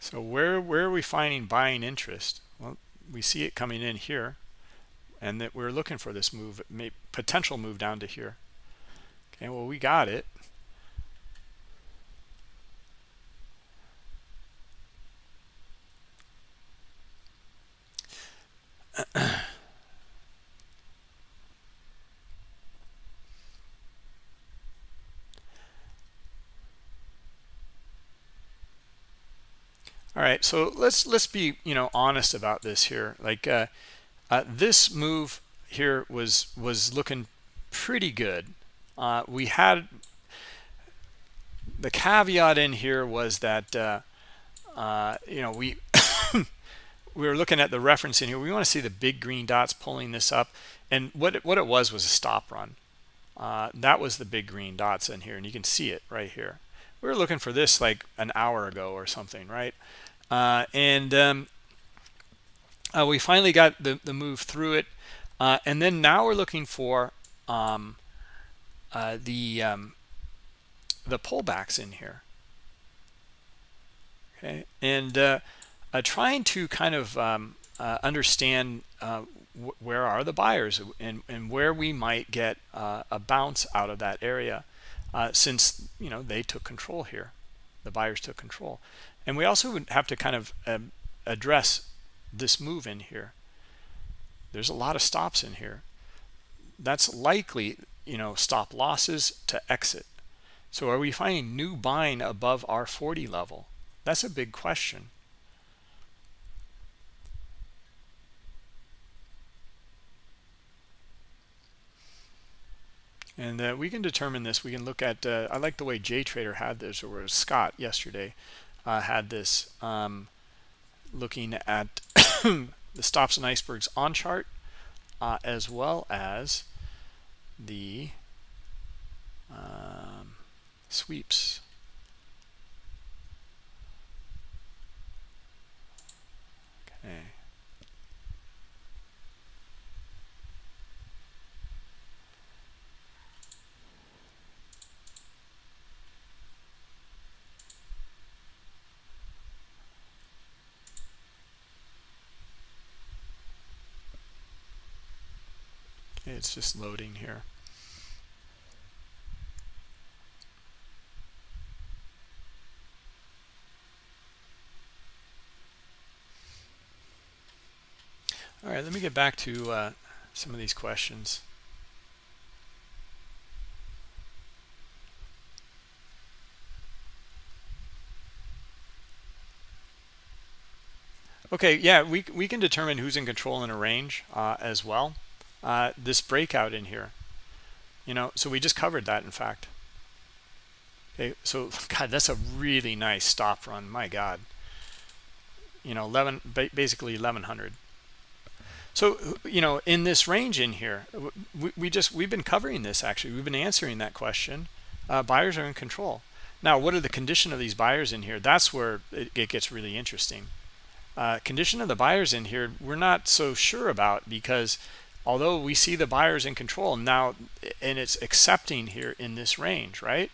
So where where are we finding buying interest? Well, we see it coming in here, and that we're looking for this move, potential move down to here. Okay, well we got it. All right so let's let's be you know honest about this here. Like uh, uh, this move here was was looking pretty good. Uh, we had the caveat in here was that uh, uh, you know we we were looking at the reference in here we want to see the big green dots pulling this up and what it, what it was was a stop run uh, that was the big green dots in here and you can see it right here we were looking for this like an hour ago or something right uh, and um, uh, we finally got the, the move through it. Uh, and then now we're looking for um, uh, the um, the pullbacks in here. Okay, and uh, uh, trying to kind of um, understand where are the buyers and, and where we might get a bounce out of that area since you know they took control here. The buyers took control. And we also would have to kind of um, address this move in here. There's a lot of stops in here. That's likely you know stop losses to exit. So are we finding new buying above our 40 level? That's a big question and uh, we can determine this. We can look at uh, I like the way JTrader had this or Scott yesterday uh, had this um, looking at the stops and icebergs on chart uh, as well as the um, sweeps. Okay it's just loading here. All right let me get back to uh, some of these questions. Okay yeah we, we can determine who's in control in a range uh, as well uh, this breakout in here. You know so we just covered that in fact. Okay so god that's a really nice stop run my god. You know 11 basically 1100 so you know in this range in here we, we just we've been covering this actually. We've been answering that question. Uh, buyers are in control. Now what are the condition of these buyers in here? That's where it, it gets really interesting. Uh, condition of the buyers in here we're not so sure about because although we see the buyers in control now and it's accepting here in this range right?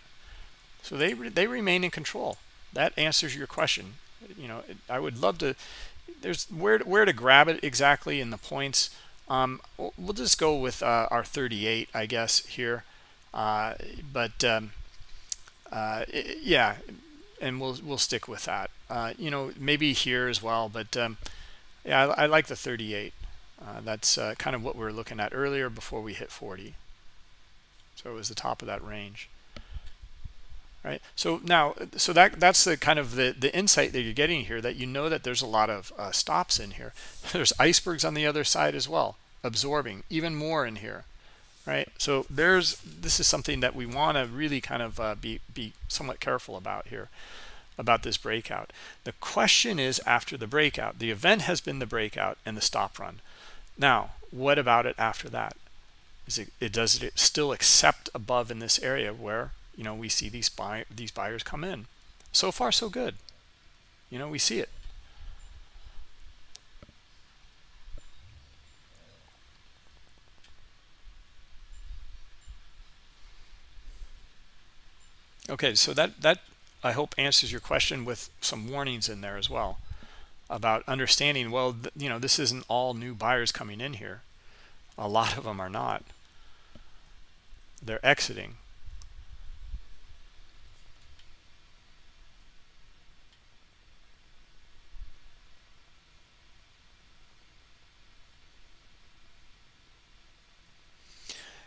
So they they remain in control. That answers your question. You know i would love to there's where where to grab it exactly in the points? Um, we'll just go with uh, our 38 i guess here. Uh, but um, uh, yeah and we'll we'll stick with that. Uh, you know maybe here as well but um, yeah I, I, like the 38 uh, that's uh, kind of what we were looking at earlier before we hit 40 so it was the top of that range. Right? So now so that that's the kind of the the insight that you're getting here that you know that there's a lot of uh, stops in here. There's icebergs on the other side as well absorbing even more in here. Right? So there's this is something that we want to really kind of uh, be be somewhat careful about here about this breakout. The question is after the breakout the event has been the breakout and the stop run now what about it after that? Is it, it does it still accept above in this area where you know we see these buy these buyers come in? So far so good. You know we see it. Okay so that that i hope answers your question with some warnings in there as well about understanding well you know this isn't all new buyers coming in here. A lot of them are not. They're exiting.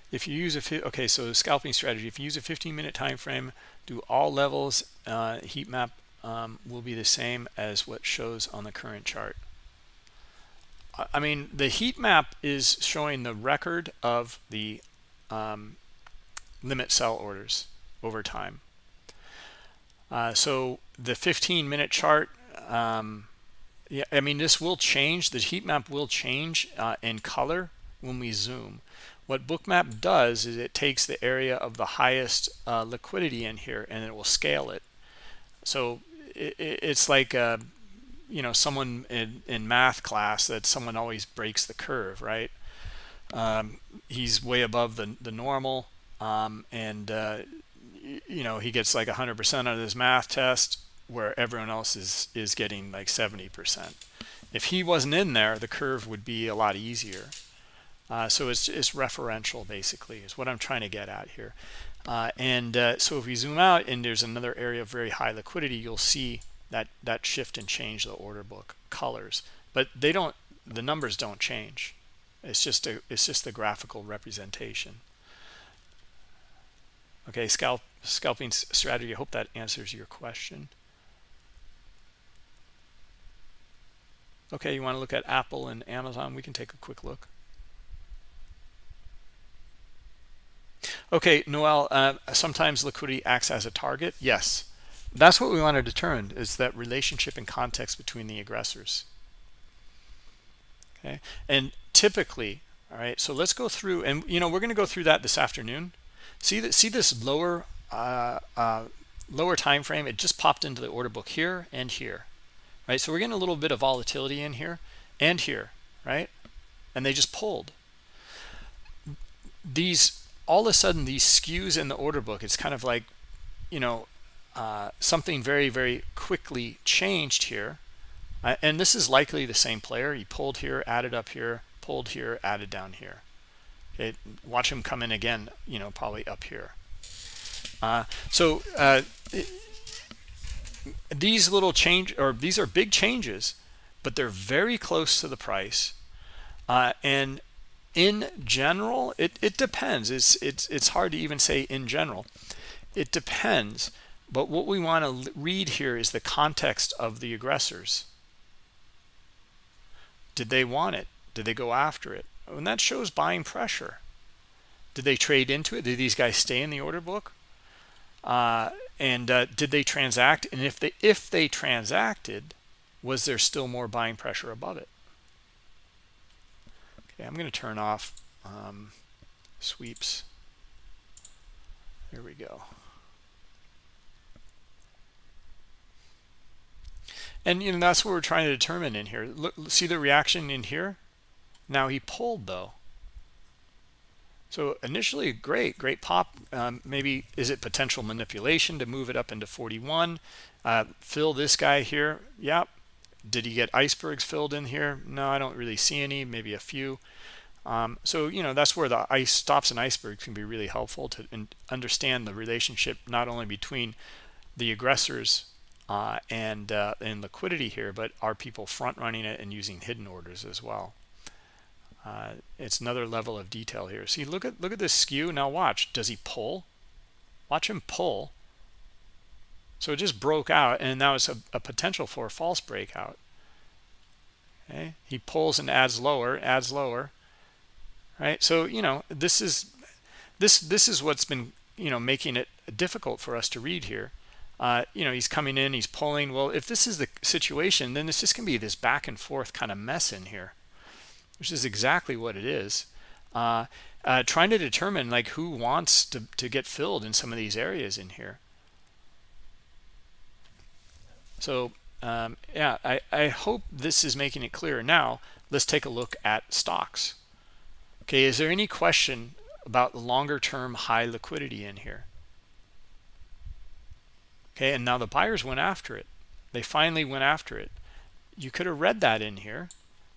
If you use a okay so scalping strategy if you use a 15 minute time frame do all levels uh, heat map um, will be the same as what shows on the current chart. I mean the heat map is showing the record of the um, limit sell orders over time. Uh, so the 15 minute chart um, yeah I mean this will change the heat map will change uh, in color when we zoom. What bookmap does is it takes the area of the highest uh, liquidity in here and it will scale it. So it, it's like uh, you know someone in, in math class that someone always breaks the curve right? Um, he's way above the, the normal um, and uh, you know he gets like 100% on his math test where everyone else is is getting like 70% if he wasn't in there the curve would be a lot easier. Uh, so it's, it's referential basically is what I'm trying to get at here. Uh, and uh, so if we zoom out and there's another area of very high liquidity, you'll see that that shift and change the order book colors. But they don't, the numbers don't change. It's just a, it's just the graphical representation. Okay, scalp scalping strategy. I hope that answers your question. Okay, you want to look at Apple and Amazon? We can take a quick look. Okay, Noel, uh, sometimes liquidity acts as a target. Yes, that's what we want to determine is that relationship and context between the aggressors. Okay, and typically, all right, so let's go through, and you know, we're going to go through that this afternoon. See that, see this lower, uh, uh, lower time frame. It just popped into the order book here and here, right? So we're getting a little bit of volatility in here and here, right? And they just pulled. These all of a sudden these skews in the order book it's kind of like you know uh, something very very quickly changed here. Uh, and this is likely the same player. He pulled here added up here pulled here added down here. Okay watch him come in again you know probably up here. Uh, so uh, it, these little change or these are big changes but they're very close to the price. Uh, and in general it, it depends. It's it's it's hard to even say in general. It depends but what we want to read here is the context of the aggressors. Did they want it? Did they go after it? And that shows buying pressure. Did they trade into it? Did these guys stay in the order book? Uh, and uh, did they transact? And if they if they transacted was there still more buying pressure above it Okay, I'm going to turn off um, sweeps. There we go. And you know that's what we're trying to determine in here. Look, see the reaction in here. Now he pulled though. So initially, great, great pop. Um, maybe is it potential manipulation to move it up into 41? Uh, fill this guy here. Yep. Did he get icebergs filled in here? No, I don't really see any. Maybe a few. Um, so you know that's where the ice stops and icebergs can be really helpful to understand the relationship not only between the aggressors uh, and uh, and liquidity here, but are people front running it and using hidden orders as well? Uh, it's another level of detail here. See, look at look at this skew. Now watch. Does he pull? Watch him pull. So it just broke out, and now it's a, a potential for a false breakout. Okay, he pulls and adds lower, adds lower. Right. So you know this is this this is what's been you know making it difficult for us to read here uh, you know, he's coming in, he's pulling. Well, if this is the situation, then it's just going to be this back and forth kind of mess in here, which is exactly what it is. Uh, uh, trying to determine like who wants to, to get filled in some of these areas in here. So um, yeah, I, I hope this is making it clear. Now, let's take a look at stocks. Okay, is there any question about the longer term high liquidity in here? okay and now the buyers went after it they finally went after it you could have read that in here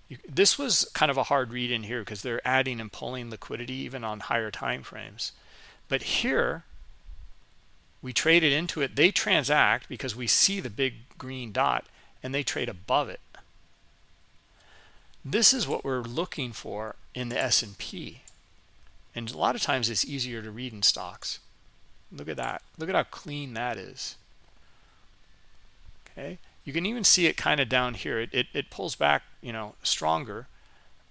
you, this was kind of a hard read in here because they're adding and pulling liquidity even on higher time frames but here we traded into it. They transact because we see the big green dot and they trade above it. This is what we're looking for in the S&P and a lot of times it's easier to read in stocks. Look at that. Look at how clean that is. Okay? You can even see it kind of down here. It, it, it, pulls back you know stronger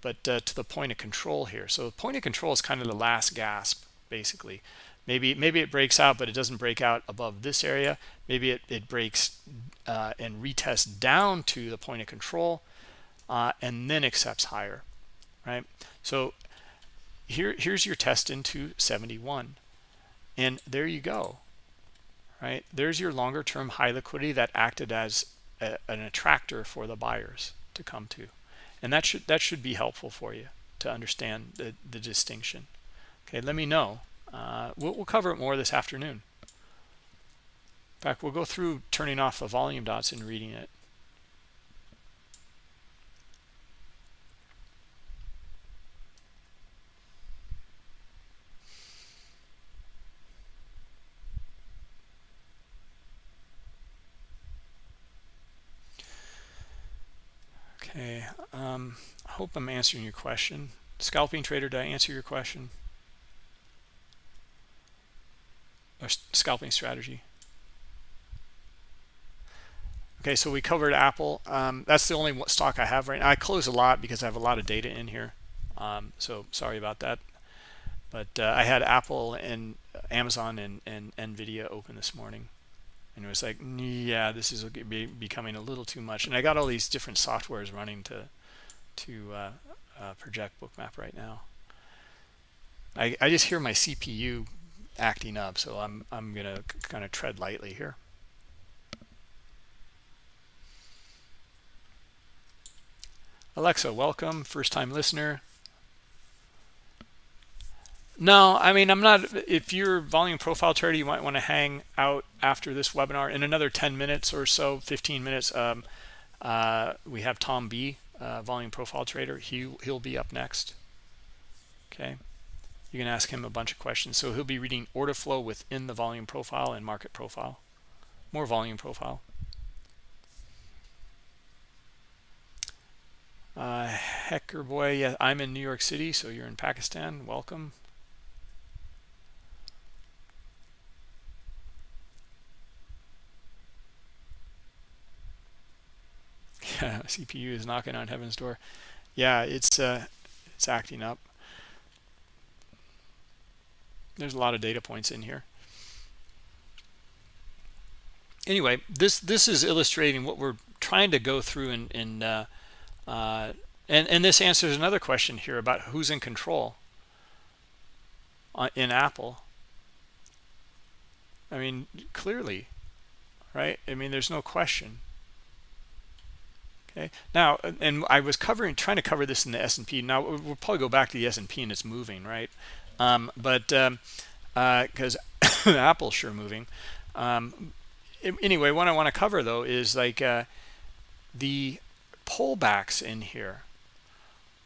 but uh, to the point of control here. So the point of control is kind of the last gasp basically maybe maybe it breaks out but it doesn't break out above this area maybe it, it breaks uh, and retests down to the point of control uh, and then accepts higher right so here here's your test into 71 and there you go right? There's your longer term high liquidity that acted as a, an attractor for the buyers to come to. And that should that should be helpful for you to understand the, the distinction. Okay, let me know. Uh, we'll, we'll cover it more this afternoon. In fact, we'll go through turning off the volume dots and reading it. Okay, um, I hope I'm answering your question. Scalping trader, did I answer your question? Or scalping strategy? Okay, so we covered Apple. Um, that's the only stock I have right now. I close a lot because I have a lot of data in here. Um, so sorry about that. But uh, I had Apple and Amazon and, and NVIDIA open this morning and it was like yeah this is be becoming a little too much and i got all these different softwares running to to uh, uh, project bookmap right now i i just hear my cpu acting up so i'm i'm gonna kind of tread lightly here alexa welcome first time listener no, I mean, I'm not, if you're volume profile trader, you might want to hang out after this webinar in another 10 minutes or so, 15 minutes. Um, uh, we have Tom B, uh, volume profile trader. He, he'll be up next. Okay. You can ask him a bunch of questions. So he'll be reading order flow within the volume profile and market profile, more volume profile. Uh, Hecker boy, yeah, I'm in New York City, so you're in Pakistan. Welcome. yeah, CPU is knocking on heaven's door. Yeah, it's uh, it's acting up. There's a lot of data points in here. Anyway, this this is illustrating what we're trying to go through in in uh, uh, and and this answers another question here about who's in control in Apple. I mean, clearly, right? I mean, there's no question okay now and i was covering trying to cover this in the s&p now we'll probably go back to the s&p and it's moving right Um, but because um, uh, Apple's sure moving. Um, anyway, what I want to cover though is like uh, the pullbacks in here.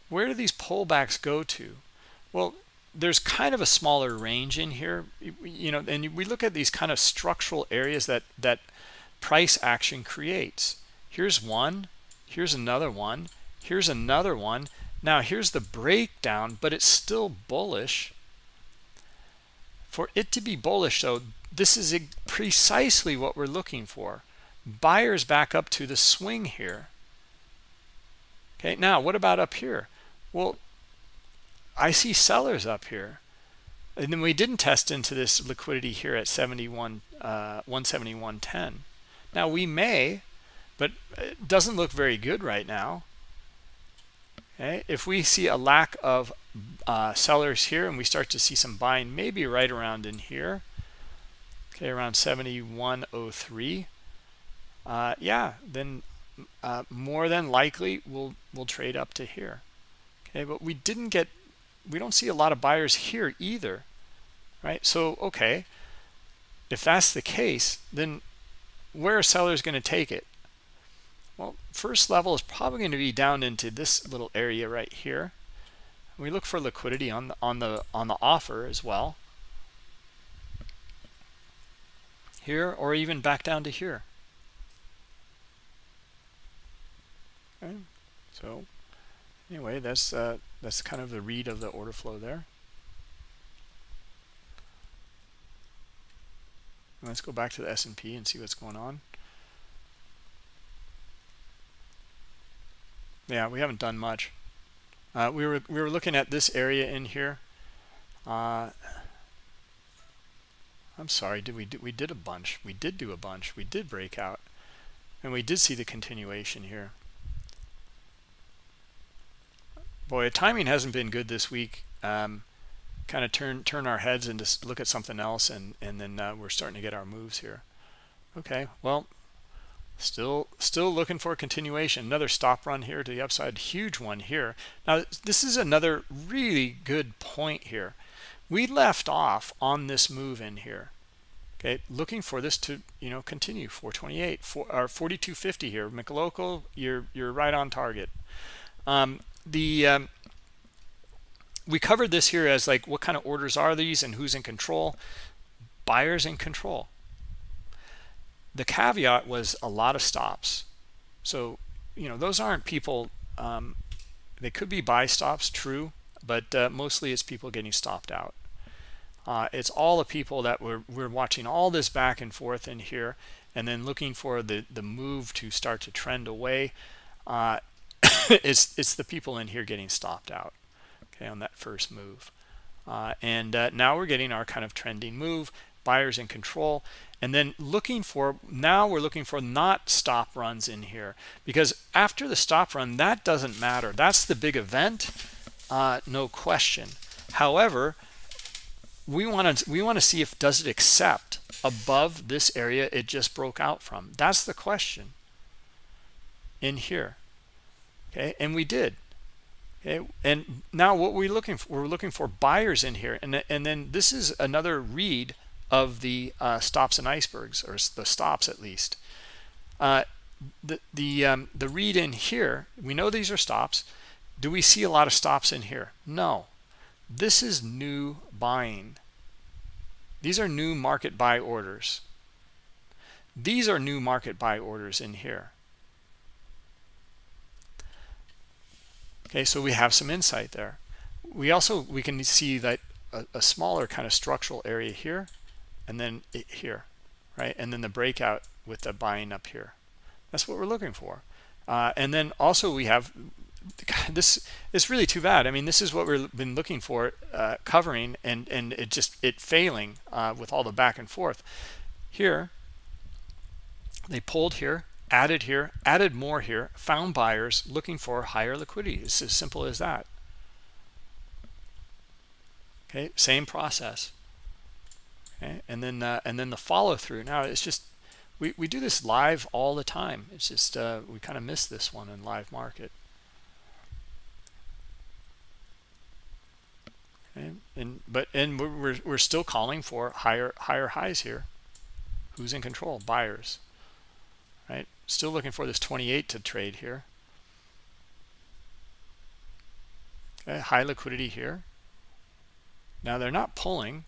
Where do these pullbacks go to? Well, there's kind of a smaller range in here, you know, and we look at these kind of structural areas that that price action creates. Here's one, here's another one, here's another one. Now here's the breakdown, but it's still bullish. For it to be bullish, though, this is precisely what we're looking for. Buyers back up to the swing here. Okay, now what about up here? Well, I see sellers up here. And then we didn't test into this liquidity here at 71, uh, 171.10. Now we may, but it doesn't look very good right now. Okay, if we see a lack of uh, sellers here and we start to see some buying, maybe right around in here, okay, around 71.03, uh, yeah, then uh, more than likely we'll we'll trade up to here. Okay, but we didn't get we don't see a lot of buyers here either right so okay if that's the case then where are sellers going to take it well first level is probably going to be down into this little area right here. We look for liquidity on the on the on the offer as well. Here or even back down to here. Okay so anyway that's uh that's kind of the read of the order flow there. Let's go back to the S&P and see what's going on yeah we haven't done much. Uh, we were we were looking at this area in here. Uh, I'm sorry did we do we did a bunch. We did do a bunch. We did break out. And we did see the continuation here. Boy timing hasn't been good this week. Um, kind of turn turn our heads and just look at something else and and then uh, we're starting to get our moves here. Okay well still still looking for a continuation. Another stop run here to the upside. Huge one here. Now this is another really good point here. We left off on this move in here. Okay looking for this to you know continue. 428 4 or 4250 here. McLocal you're you're right on target. Um, the um, we covered this here as like what kind of orders are these and who's in control? Buyers in control the caveat was a lot of stops. So you know those aren't people um, they could be buy stops true but uh, mostly it's people getting stopped out. Uh, it's all the people that were we're watching all this back and forth in here and then looking for the the move to start to trend away. Uh, it's it's the people in here getting stopped out okay on that first move. Uh, and uh, now we're getting our kind of trending move buyers in control and then looking for now we're looking for not stop runs in here. Because after the stop run that doesn't matter. That's the big event uh, no question. However we want to we want to see if does it accept above this area it just broke out from. That's the question in here. Okay and we did. Okay and now what we're looking for we're looking for buyers in here. And and then this is another read of the uh, stops and icebergs or the stops at least. Uh, the the um, the read in here we know these are stops. Do we see a lot of stops in here? No. This is new buying. These are new market buy orders. These are new market buy orders in here. Okay so we have some insight there. We also we can see that a, a smaller kind of structural area here and then it here right and then the breakout with the buying up here that's what we're looking for uh, and then also we have this is really too bad i mean this is what we've been looking for uh, covering and and it just it failing uh, with all the back and forth here they pulled here added here, added more here, found buyers looking for higher liquidity. It's as simple as that. Okay, same process. And then uh, and then the follow through. Now it's just we we do this live all the time. It's just uh, we kind of miss this one in live market. And but and we're we're still calling for higher higher highs here. Who's in control? Buyers. Right? Still looking for this 28 to trade here. Okay high liquidity here. Now they're not pulling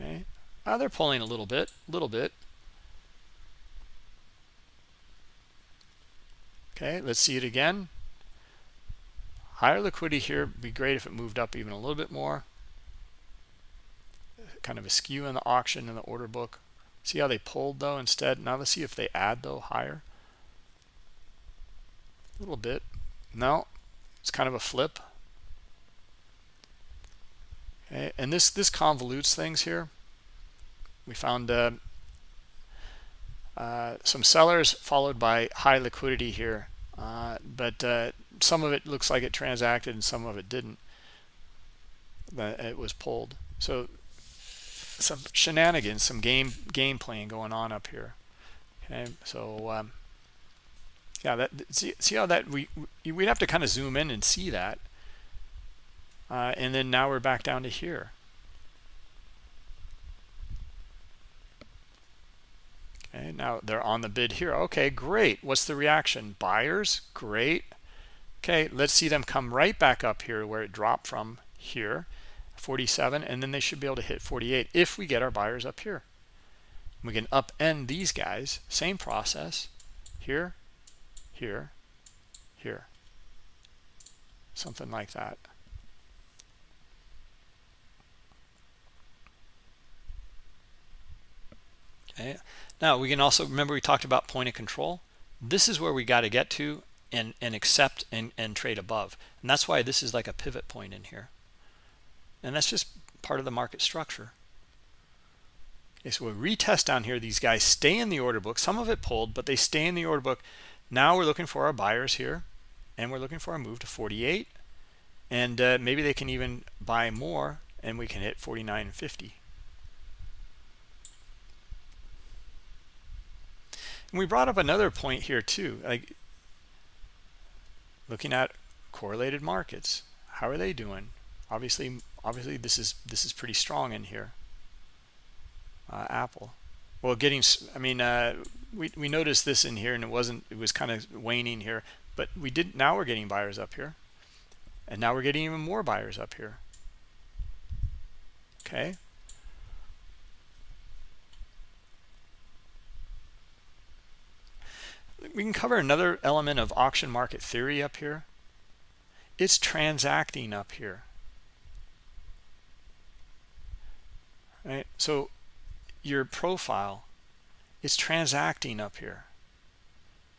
okay uh, they're pulling a little bit a little bit. Okay let's see it again. Higher liquidity here be great if it moved up even a little bit more. Kind of a skew in the auction in the order book. See how they pulled though instead? Now let's see if they add though higher. A little bit. No it's kind of a flip and this this convolutes things here. We found uh, uh, some sellers followed by high liquidity here uh, but uh, some of it looks like it transacted and some of it didn't. It was pulled. So some shenanigans some game game playing going on up here. Okay so um, yeah that see, see how that we we'd have to kind of zoom in and see that uh, and then now we're back down to here. Okay now they're on the bid here. Okay great. What's the reaction? Buyers? Great. Okay let's see them come right back up here where it dropped from here 47 and then they should be able to hit 48 if we get our buyers up here. We can upend these guys. Same process. Here here here. Something like that okay. Now we can also remember we talked about point of control? This is where we got to get to and and accept and and trade above. And that's why this is like a pivot point in here. And that's just part of the market structure. Okay so we retest down here. These guys stay in the order book. Some of it pulled but they stay in the order book. Now we're looking for our buyers here and we're looking for a move to 48 and uh, maybe they can even buy more and we can hit 49.50 and we brought up another point here too like looking at correlated markets. How are they doing? Obviously obviously this is this is pretty strong in here. Uh, apple. Well getting i mean uh, we, we noticed this in here and it wasn't it was kind of waning here but we did now we're getting buyers up here. And now we're getting even more buyers up here. Okay we can cover another element of auction market theory up here. It's transacting up here. Right? So your profile is transacting up here.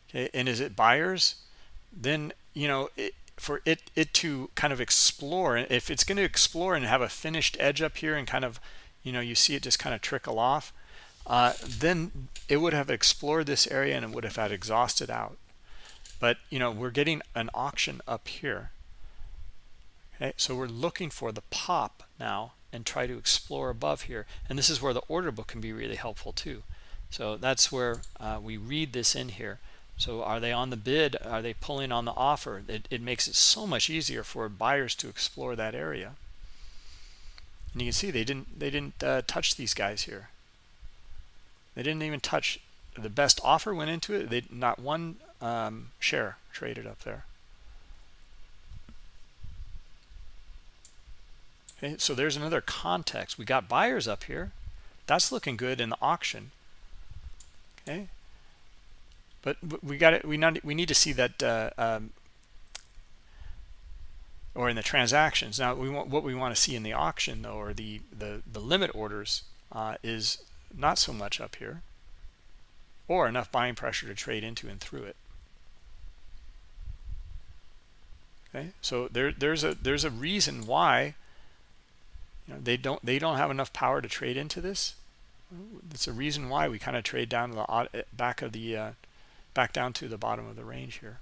Okay? And is it buyers? Then you know it, for it it to kind of explore if it's going to explore and have a finished edge up here and kind of you know you see it just kind of trickle off uh, then it would have explored this area and it would have had exhausted out. But you know we're getting an auction up here. Okay so we're looking for the pop now and try to explore above here. And this is where the order book can be really helpful too. So that's where uh, we read this in here. So are they on the bid? Are they pulling on the offer? It, it makes it so much easier for buyers to explore that area. And you can see they didn't they didn't uh, touch these guys here they didn't even touch the best offer went into it. They not one um, share traded up there. Okay, so there's another context. We got buyers up here. That's looking good in the auction. Okay, but we got it. We not we need to see that, uh, um, or in the transactions. Now we want what we want to see in the auction though, or the the the limit orders uh, is not so much up here or enough buying pressure to trade into and through it. Okay so there there's a there's a reason why you know they don't they don't have enough power to trade into this. That's a reason why we kind of trade down to the back of the uh, back down to the bottom of the range here.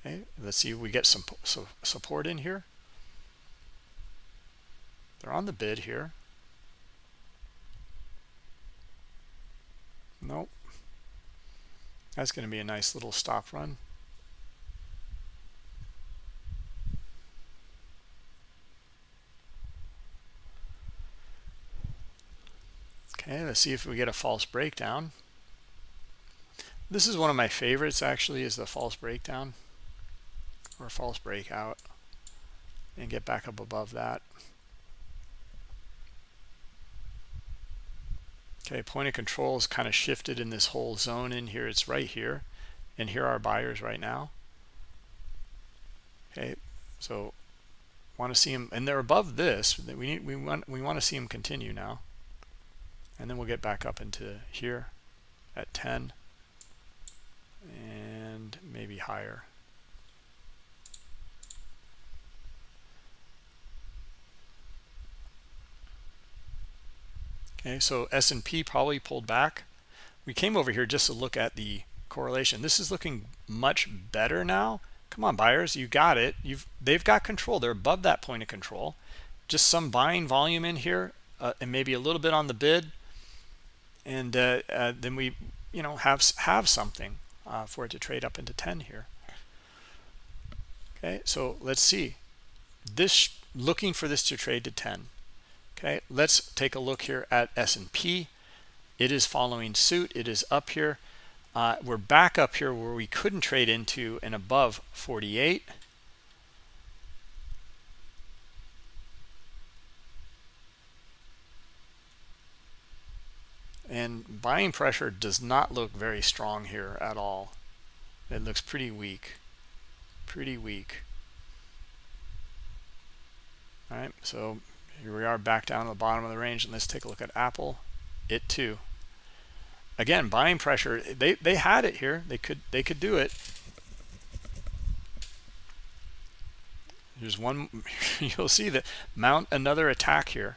Okay let's see if we get some so support in here they're on the bid here. Nope. That's going to be a nice little stop run. Okay, let's see if we get a false breakdown. This is one of my favorites actually is the false breakdown or false breakout and get back up above that. Okay, point of control is kind of shifted in this whole zone in here. It's right here. And here are buyers right now. Okay, so want to see them and they're above this. We need we want we want to see them continue now. And then we'll get back up into here at 10 and maybe higher. Okay, so S&P probably pulled back. We came over here just to look at the correlation. This is looking much better now. Come on, buyers, you got it. You've they've got control. They're above that point of control. Just some buying volume in here, uh, and maybe a little bit on the bid, and uh, uh, then we, you know, have have something uh, for it to trade up into 10 here. Okay, so let's see. This looking for this to trade to 10 okay let's take a look here at S&P it is following suit. It is up here. Uh, we're back up here where we couldn't trade into and above 48 and buying pressure does not look very strong here at all. It looks pretty weak. Pretty weak. All right so here we are back down to the bottom of the range and let's take a look at apple. It too. Again buying pressure they they had it here. They could they could do it. There's one you'll see that mount another attack here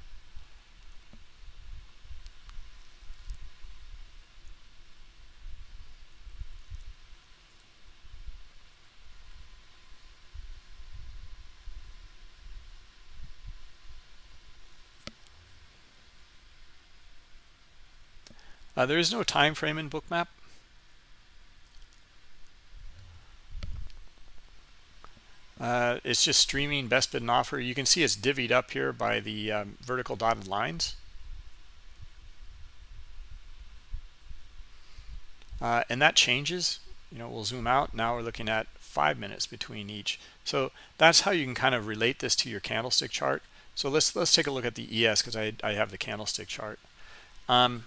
Uh, there is no time frame in bookmap. Uh, it's just streaming best bid and offer. You can see it's divvied up here by the um, vertical dotted lines. Uh, and that changes. You know, we'll zoom out. Now we're looking at five minutes between each. So that's how you can kind of relate this to your candlestick chart. So let's let's take a look at the ES because I, I have the candlestick chart. Um,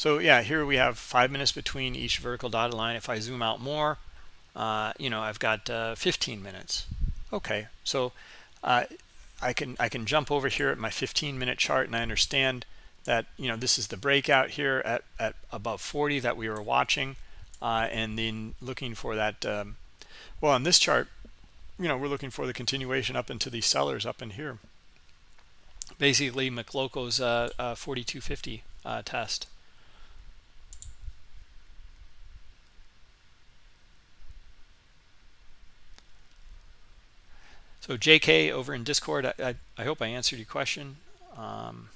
so yeah, here we have five minutes between each vertical dotted line. If I zoom out more, uh, you know, I've got uh, 15 minutes. Okay, so uh, I can I can jump over here at my 15 minute chart and I understand that you know this is the breakout here at, at above 40 that we were watching uh, and then looking for that um, well on this chart you know we're looking for the continuation up into these sellers up in here basically McLoco's uh, uh, 4250 uh, test So JK over in Discord, I, I, I hope I answered your question. Um,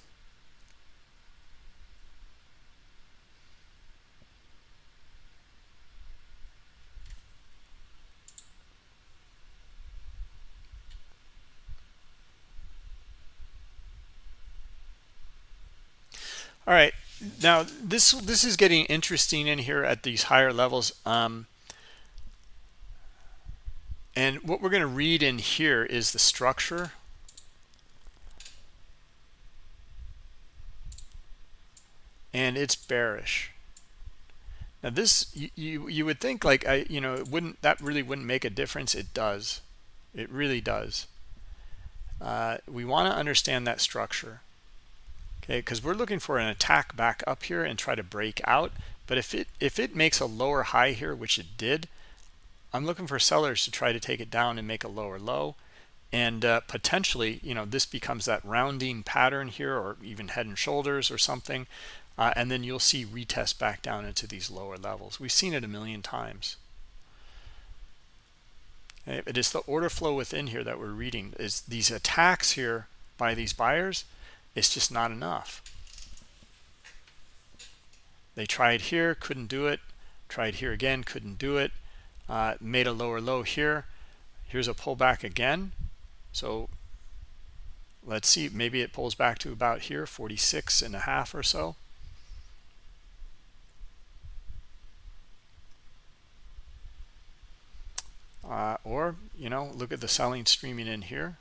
all right now this this is getting interesting in here at these higher levels um, and what we're going to read in here is the structure. And it's bearish. Now this, you, you, you would think like, I, you know, it wouldn't, that really wouldn't make a difference. It does. It really does. Uh, we want to understand that structure. Okay, because we're looking for an attack back up here and try to break out. But if it if it makes a lower high here, which it did, I'm looking for sellers to try to take it down and make a lower low. And uh, potentially, you know, this becomes that rounding pattern here or even head and shoulders or something. Uh, and then you'll see retest back down into these lower levels. We've seen it a million times. Okay, it is the order flow within here that we're reading. Is these attacks here by these buyers, it's just not enough. They tried here, couldn't do it. Tried here again, couldn't do it uh, made a lower low here. Here's a pullback again. So let's see maybe it pulls back to about here 46 and a half or so. Uh, or you know look at the selling streaming in here.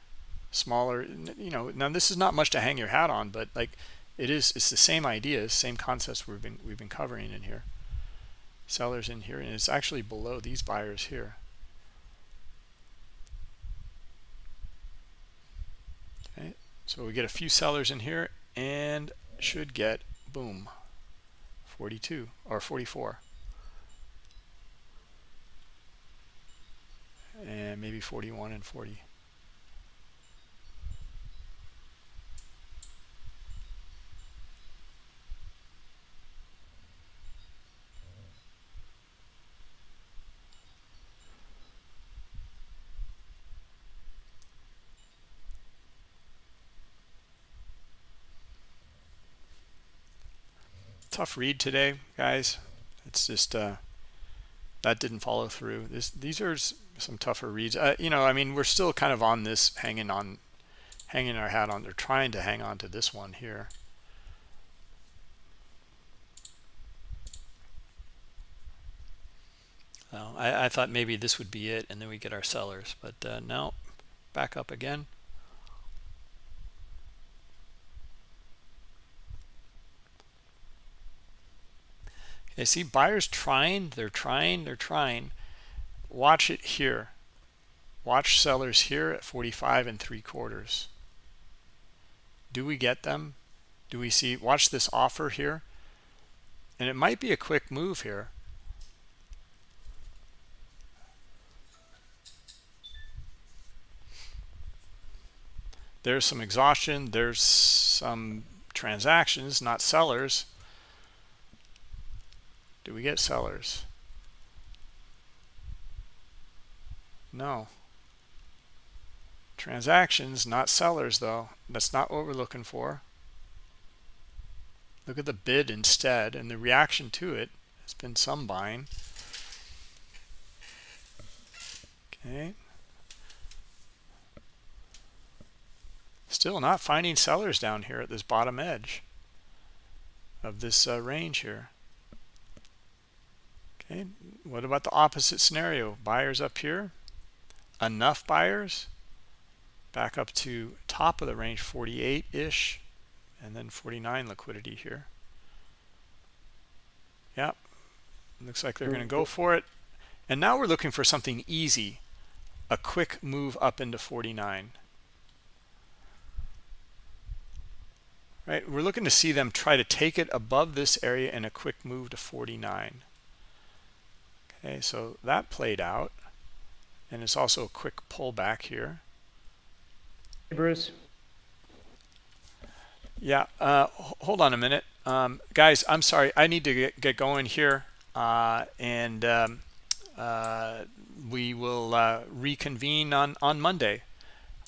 Smaller you know now this is not much to hang your hat on but like it is it's the same ideas same concepts we've been we've been covering in here sellers in here and it's actually below these buyers here. Okay so we get a few sellers in here and should get boom 42 or 44 and maybe 41 and 40 tough read today, guys. It's just uh, that didn't follow through. This these are some tougher reads. Uh, you know, I mean, we're still kind of on this, hanging on, hanging our hat on. They're trying to hang on to this one here. I, I thought maybe this would be it, and then we get our sellers, but uh, no, back up again. Okay, see buyers trying, they're trying, they're trying. Watch it here. Watch sellers here at 45 and three quarters. Do we get them? Do we see, watch this offer here. And it might be a quick move here. There's some exhaustion. There's some transactions, not sellers. Do we get sellers? No. Transactions, not sellers, though. That's not what we're looking for. Look at the bid instead, and the reaction to it has been some buying. Okay. Still not finding sellers down here at this bottom edge of this uh, range here. Okay, what about the opposite scenario? Buyers up here, enough buyers, back up to top of the range, 48-ish, and then 49 liquidity here. Yep, looks like they're going to go for it. And now we're looking for something easy, a quick move up into 49. Right, we're looking to see them try to take it above this area in a quick move to 49. Okay, so that played out. And it's also a quick pullback here. Hey, Bruce. Yeah, uh, hold on a minute. Um, guys, I'm sorry. I need to get, get going here. Uh, and um, uh, we will uh, reconvene on, on Monday.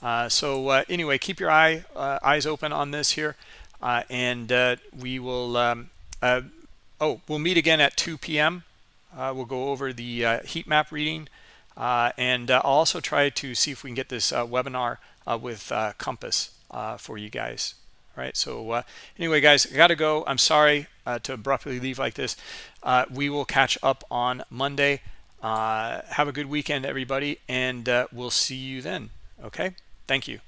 Uh, so uh, anyway, keep your eye eyes open on this here. and we will, um, oh, we'll meet again at 2 p.m. Uh, we'll go over the uh, heat map reading uh, and uh, I'll also try to see if we can get this uh, webinar uh, with Compass for you guys. All right, so anyway, guys, I got to go. I'm sorry to abruptly leave like this. we will catch up on Monday. have a good weekend, everybody, and we'll see you then. Okay, thank you.